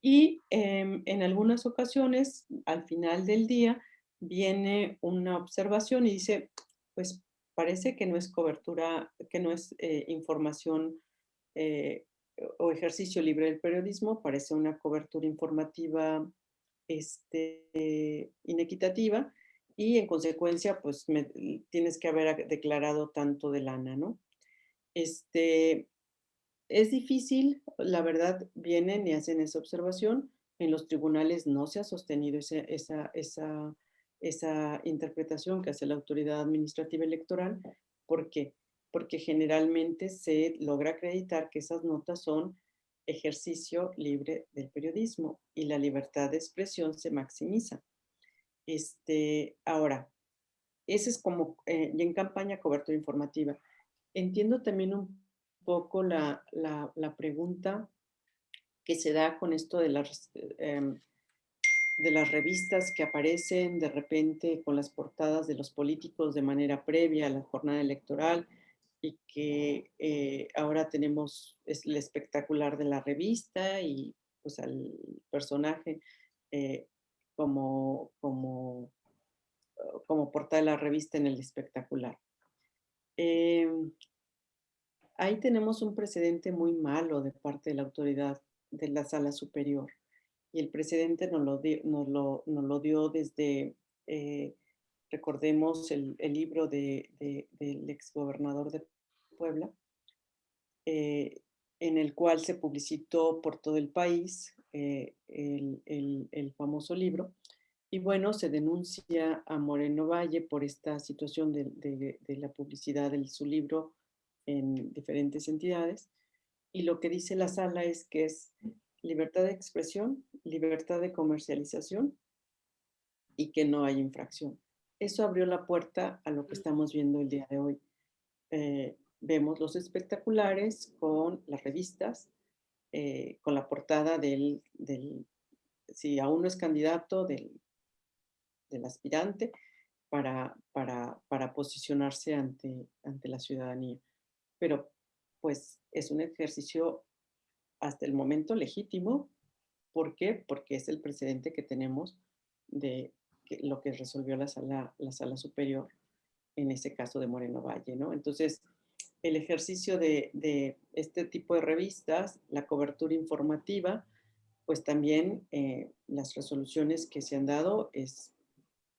Y em, en algunas ocasiones, al final del día, viene una observación y dice, pues parece que no es cobertura, que no es eh, información eh, o ejercicio libre del periodismo, parece una cobertura informativa este, inequitativa y en consecuencia, pues tienes que haber declarado tanto de lana, ¿no? Este, es difícil, la verdad, vienen y hacen esa observación. En los tribunales no se ha sostenido esa, esa interpretación que hace la autoridad administrativa electoral. ¿Por qué? Porque generalmente se logra acreditar que esas notas son ejercicio libre del periodismo y la libertad de expresión se maximiza. Este, ahora, ese es como, eh, y en campaña cobertura informativa. Entiendo también un poco la, la, pregunta que se da con esto de las, em, de las revistas que aparecen de repente con las portadas de los políticos de manera previa a la jornada electoral y que eh, ahora tenemos el espectacular de la revista y pues al personaje eh, como, como, oh, como portada de la revista en el espectacular. Em, ahí tenemos un precedente muy malo de parte de la autoridad de la sala superior y el precedente nos lo, dio desde, eh, recordemos el, libro de, de, del exgobernador de Puebla, eh, en el cual se publicitó por todo el país eh, el, famoso libro. Y bueno, se denuncia a Moreno Valle por esta situación de la publicidad de su libro en diferentes entidades. Y lo que dice la sala es que es libertad de expresión, libertad de comercialización y que no hay infracción. Eso abrió la puerta a lo que estamos viendo el día de hoy. Eh, vemos los espectaculares con las revistas, eh, con la portada del, del, si aún no es candidato, del, del aspirante, para, para, para posicionarse ante, ante la ciudadanía. Pero pues es un ejercicio hasta el momento legítimo. ¿Por qué? Porque es el precedente que tenemos de lo que resolvió la sala, la sala superior en ese caso de Moreno Valle, ¿no? Entonces, el ejercicio de, este tipo de revistas, la cobertura informativa, pues también eh, las resoluciones que se han dado es,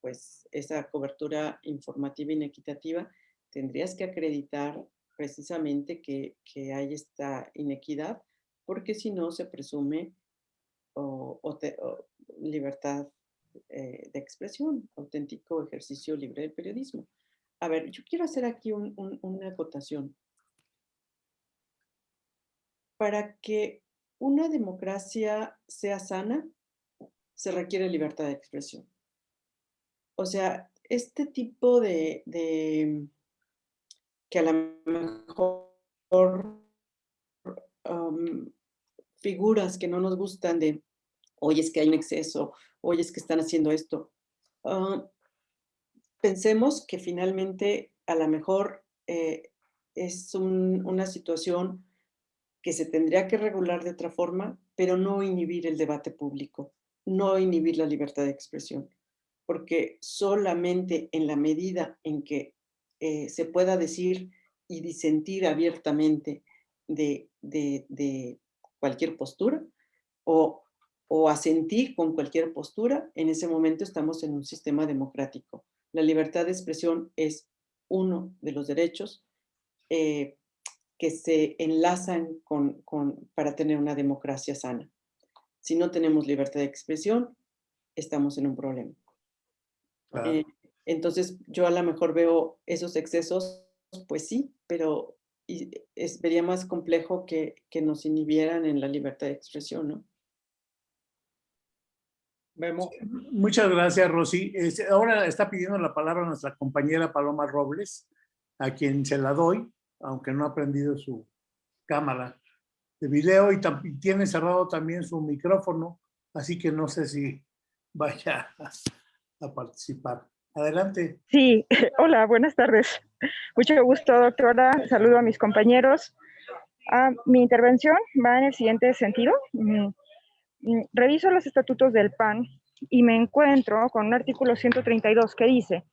pues, esa cobertura informativa inequitativa, tendrías que acreditar precisamente que, hay esta inequidad, porque si no se presume libertad eh, de expresión, auténtico ejercicio libre del periodismo. A ver, yo quiero hacer aquí una acotación. Para que una democracia sea sana, se requiere libertad de expresión. O sea, este tipo de, que a lo mejor figuras que no nos gustan de, hoy es que hay un exceso, hoy es que están haciendo esto. Ah, pensemos que finalmente a lo mejor eh, es una situación que se tendría que regular de otra forma, pero no inhibir el debate público, no inhibir la libertad de expresión, porque solamente en la medida en que eh, se pueda decir y disentir abiertamente de, de, cualquier postura o, o asentir con cualquier postura, en ese momento estamos en un sistema democrático la libertad de expresión es uno de los derechos eh, que se enlazan con, para tener una democracia sana. Si no tenemos libertad de expresión, estamos en un problema. Eh, entonces, yo a lo mejor veo esos excesos, pues sí, pero y es, vería más complejo que, que nos inhibieran en la libertad de expresión, ¿no? Memo. Muchas gracias, Rosy. Es- ahora está pidiendo la palabra nuestra compañera Paloma Robles, a quien se la doy, aunque no ha prendido su cámara de video y, tiene cerrado también su micrófono, así que no sé si vaya a, a participar. Adelante. Sí, hola, buenas tardes. Mucho gusto, doctora. Saludo a mis compañeros. Ah, mi intervención va en el siguiente sentido. Mm, mm, Reviso los estatutos del PAN y me encuentro con un artículo 132 que dice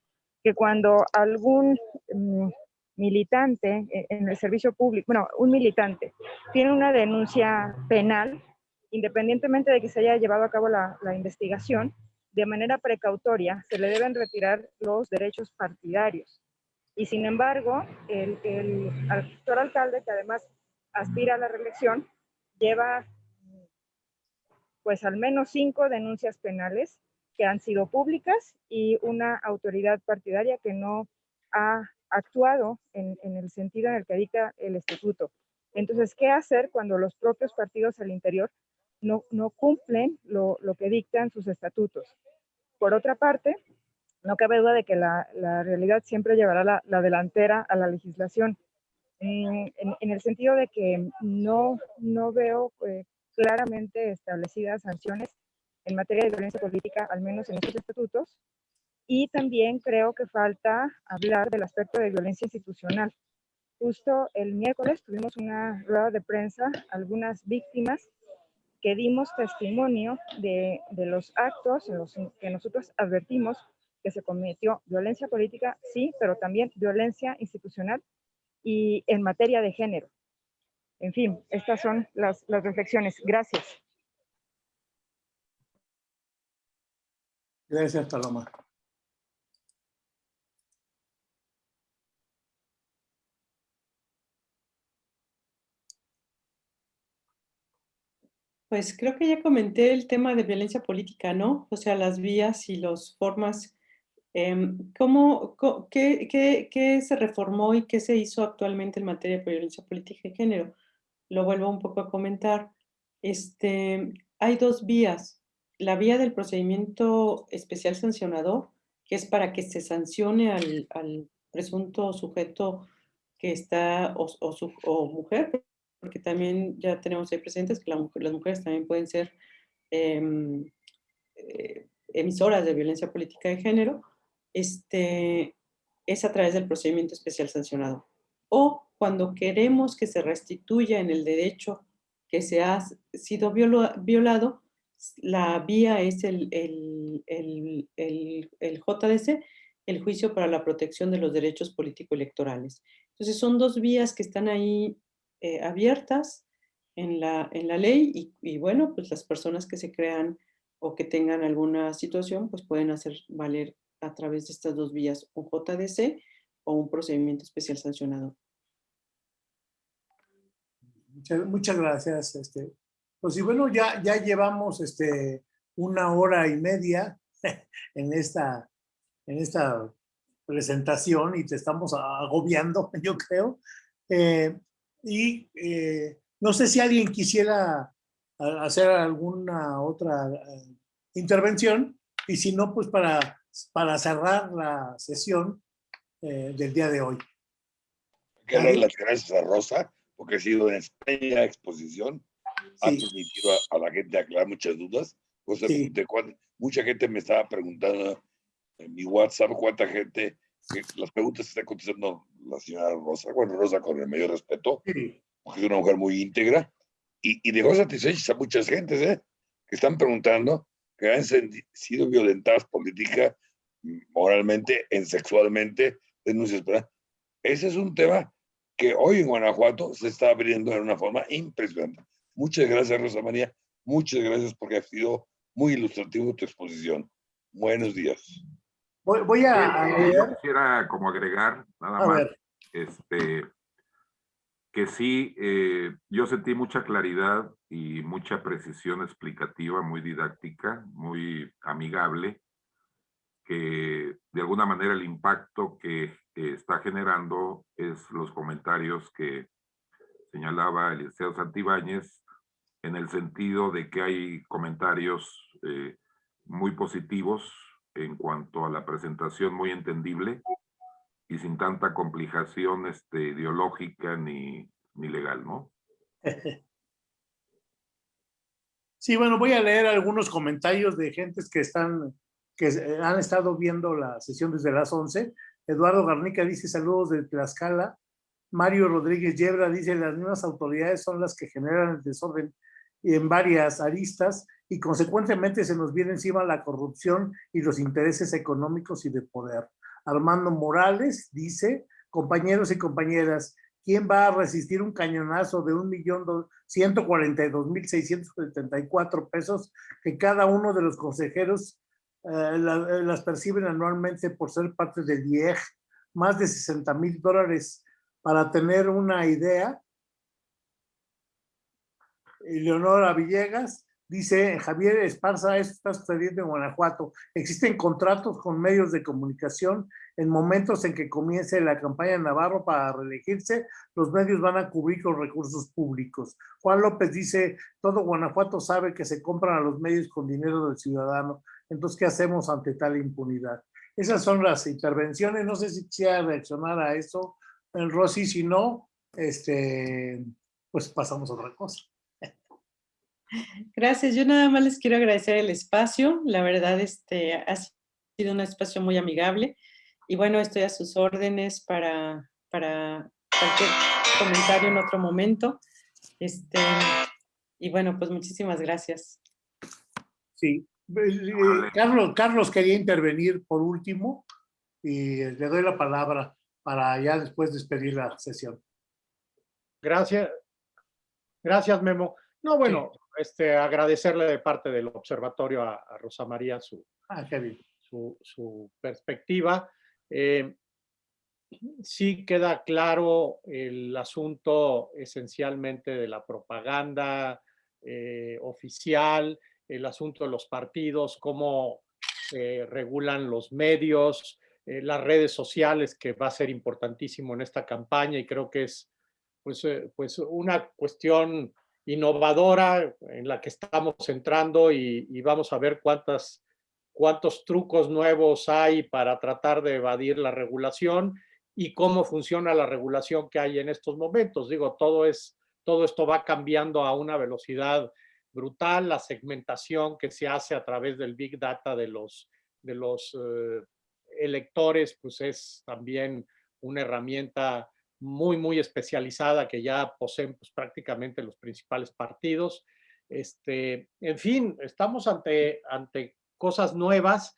que cuando algún mm, militante eh, en el servicio público, bueno, un militante tiene una denuncia penal, independientemente de que se haya llevado a cabo la investigación, de manera precautoria se le deben retirar los derechos partidarios. Y sin embargo, el, el actual alcalde, que además aspira a la reelección, lleva pues al menos cinco denuncias penales que han sido públicas y una autoridad partidaria que no ha actuado en, en el sentido en el que dicta el estatuto. Entonces, ¿qué hacer cuando los propios partidos al interior no, no cumplen lo, lo que dictan sus estatutos? Por otra parte, no cabe duda de que la, realidad siempre llevará la, la, delantera a la legislación, en, el sentido de que no, no veo eh, claramente establecidas sanciones en materia de violencia política, al menos en estos estatutos, y también creo que falta hablar del aspecto de violencia institucional. Justo el miércoles tuvimos una rueda de prensa, algunas víctimas que dimos testimonio de, de los actos en los que nosotros advertimos que se cometió violencia política, sí, pero también violencia institucional y en materia de género. En fin, estas son las, las reflexiones. Gracias. Gracias, Paloma. Pues creo que ya comenté el tema de violencia política, ¿no? O sea, las vías y las formas. Eh, ¿cómo, qué, qué, qué, se reformó y qué se hizo actualmente en materia de violencia política y género? Lo vuelvo un poco a comentar. Este, hay dos vías. La vía del procedimiento especial sancionador, que es para que se sancione al, presunto sujeto que está, o, su, mujer, porque también ya tenemos ahí presentes que las mujeres también pueden ser eh, eh, emisoras de violencia política de género, este, es a través del procedimiento especial sancionado. O cuando queremos que se restituya en el derecho que se ha sido violado, la vía es el, el, el, JDC, el Juicio para la Protección de los Derechos Político-Electorales. Entonces son dos vías que están ahí eh, abiertas en la, en la ley y, bueno, pues las personas que se crean o que tengan alguna situación, pues pueden hacer valer a través de estas dos vías, un JDC o un procedimiento especial sancionado. Muchas, gracias. Este, pues y bueno, ya, ya llevamos este, una hora y media en esta, en esta presentación y te estamos agobiando, yo creo. Eh, y eh, no sé si alguien quisiera hacer alguna otra uh, intervención y si no, pues para, para cerrar la sesión eh, del día de hoy. Quiero dar las gracias a Rosa porque ha sido una extraña exposición. Sí. Ha permitido a, a, la gente aclarar muchas dudas. Cosa sí. de mucha gente me estaba preguntando en mi WhatsApp cuánta gente, que las preguntas que está contestando la señora Rosa, bueno, Rosa con el mayor respeto, sí. porque es una mujer muy íntegra, y, y dejó satisfechas a muchas gentes, ¿eh? que están preguntando que han sido violentadas política, moralmente, en sexualmente, denuncias. ¿verdad? Ese es un tema que hoy en Guanajuato se está abriendo de una forma impresionante. Muchas gracias, Rosa María. Muchas gracias porque ha sido muy ilustrativo tu exposición. Buenos días. Voy, voy a, a Yo quisiera como agregar nada a más ver. este que sí, eh, yo sentí mucha claridad y mucha precisión explicativa, muy didáctica, muy amigable, que de alguna manera el impacto que está generando es los comentarios que señalaba Eliseo Santibáñez en el sentido de que hay comentarios eh, muy positivos en cuanto a la presentación muy entendible y sin tanta complicación este, ideológica ni, ni legal, ¿no? Sí, bueno, voy a leer algunos comentarios de gentes que están, que han estado viendo la sesión desde las 11. Eduardo Garnica dice saludos de Tlaxcala. Mario Rodríguez Yebra dice las mismas autoridades son las que generan el desorden en varias aristas y consecuentemente se nos viene encima la corrupción y los intereses económicos y de poder. Armando Morales dice, compañeros y compañeras, ¿quién va a resistir un cañonazo de un millón ciento cuarenta y dos mil seiscientos setenta y cuatro pesos que cada uno de los consejeros eh, eh, las perciben anualmente por ser parte del IEG? Más de 60 mil dólares para tener una idea. Leonora Villegas dice, Javier Esparza, esto está sucediendo en Guanajuato. Existen contratos con medios de comunicación en momentos en que comience la campaña Navarro para reelegirse, los medios van a cubrir con recursos públicos. Juan López dice, todo Guanajuato sabe que se compran a los medios con dinero del ciudadano. Entonces, ¿qué hacemos ante tal impunidad? Esas son las intervenciones. No sé si quisiera reaccionar a eso el Rosy, si no, este, pues pasamos a otra cosa. Gracias, yo nada más les quiero agradecer el espacio, la verdad este, ha sido un espacio muy amigable y bueno, estoy a sus órdenes para, para cualquier comentario en otro momento. Este, y bueno, pues muchísimas gracias. Sí, eh, Carlos, Carlos quería intervenir por último y le doy la palabra para ya después despedir la sesión. Gracias. Gracias, Memo. No, bueno, este, agradecerle de parte del observatorio a, Rosa María su, ah, su, su, perspectiva. Eh, sí queda claro el asunto esencialmente de la propaganda eh, oficial, el asunto de los partidos, cómo se regulan los medios, eh, las redes sociales, que va a ser importantísimo en esta campaña y creo que es pues, eh, pues una cuestión innovadora en la que estamos entrando y, vamos a ver cuántas, cuántos trucos nuevos hay para tratar de evadir la regulación y cómo funciona la regulación que hay en estos momentos. Digo, todo, es, todo esto va cambiando a una velocidad brutal, la segmentación que se hace a través del Big Data de los, de los eh, electores, pues es también una herramienta muy, muy especializada que ya poseen pues, prácticamente los principales partidos. Este, en fin, estamos ante, ante cosas nuevas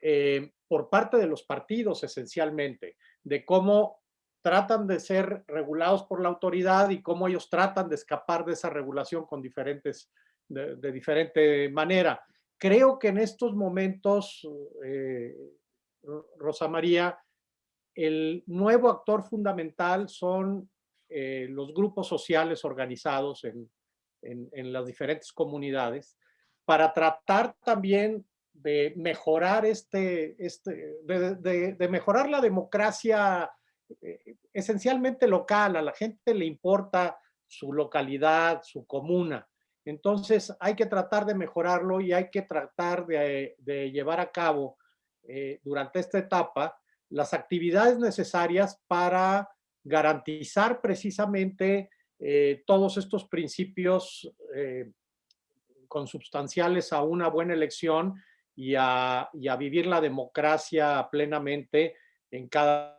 eh, por parte de los partidos esencialmente, de cómo tratan de ser regulados por la autoridad y cómo ellos tratan de escapar de esa regulación con diferentes, de, diferente manera. Creo que en estos momentos eh, Rosa María, el nuevo actor fundamental son eh, los grupos sociales organizados en, las diferentes comunidades para tratar también de mejorar este, este de, mejorar la democracia eh, esencialmente local, a la gente le importa su localidad, su comuna. Entonces hay que tratar de mejorarlo y hay que tratar de, llevar a cabo eh, durante esta etapa las actividades necesarias para garantizar precisamente eh, todos estos principios eh, consubstanciales a una buena elección y a, vivir la democracia plenamente en cada...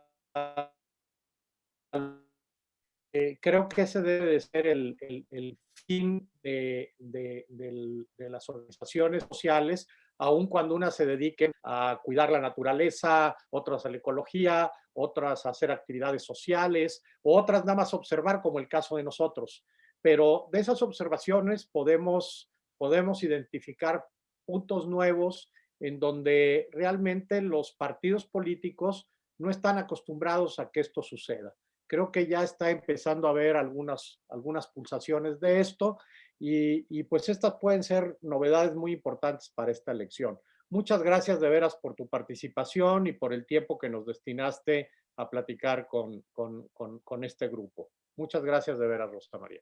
creo que ese debe de ser el, fin de, de las organizaciones sociales, aun cuando unas se dediquen a cuidar la naturaleza, otras a la ecología, otras a hacer actividades sociales, otras nada más observar como el caso de nosotros. Pero de esas observaciones podemos, podemos identificar puntos nuevos en donde realmente los partidos políticos no están acostumbrados a que esto suceda. Creo que ya está empezando a haber algunas, algunas pulsaciones de esto y, pues estas pueden ser novedades muy importantes para esta elección. muchas gracias de veras por tu participación y por el tiempo que nos destinaste a platicar con, con, con, con este grupo. Muchas gracias de veras, Rosa María.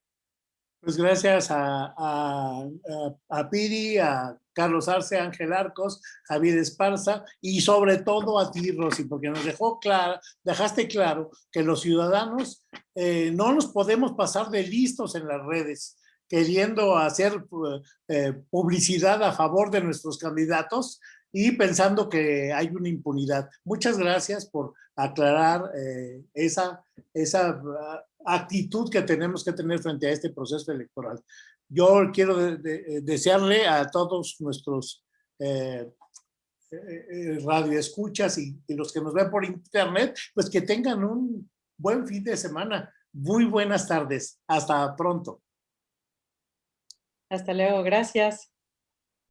Pues gracias a, a, a, Piri, a Carlos Arce, Ángel Arcos, Javier Esparza y sobre todo a ti, Rosy, porque nos dejó claro, dejaste claro que los ciudadanos eh, no nos podemos pasar de listos en las redes queriendo hacer eh, publicidad a favor de nuestros candidatos y pensando que hay una impunidad. Muchas gracias por aclarar eh, esa, esa ah, actitud que tenemos que tener frente a este proceso electoral. Yo quiero desearle a todos nuestros eh, eh, radioescuchas y, y los que nos ven por internet, pues que tengan un buen fin de semana. Muy buenas tardes. Hasta pronto. Hasta luego. Gracias.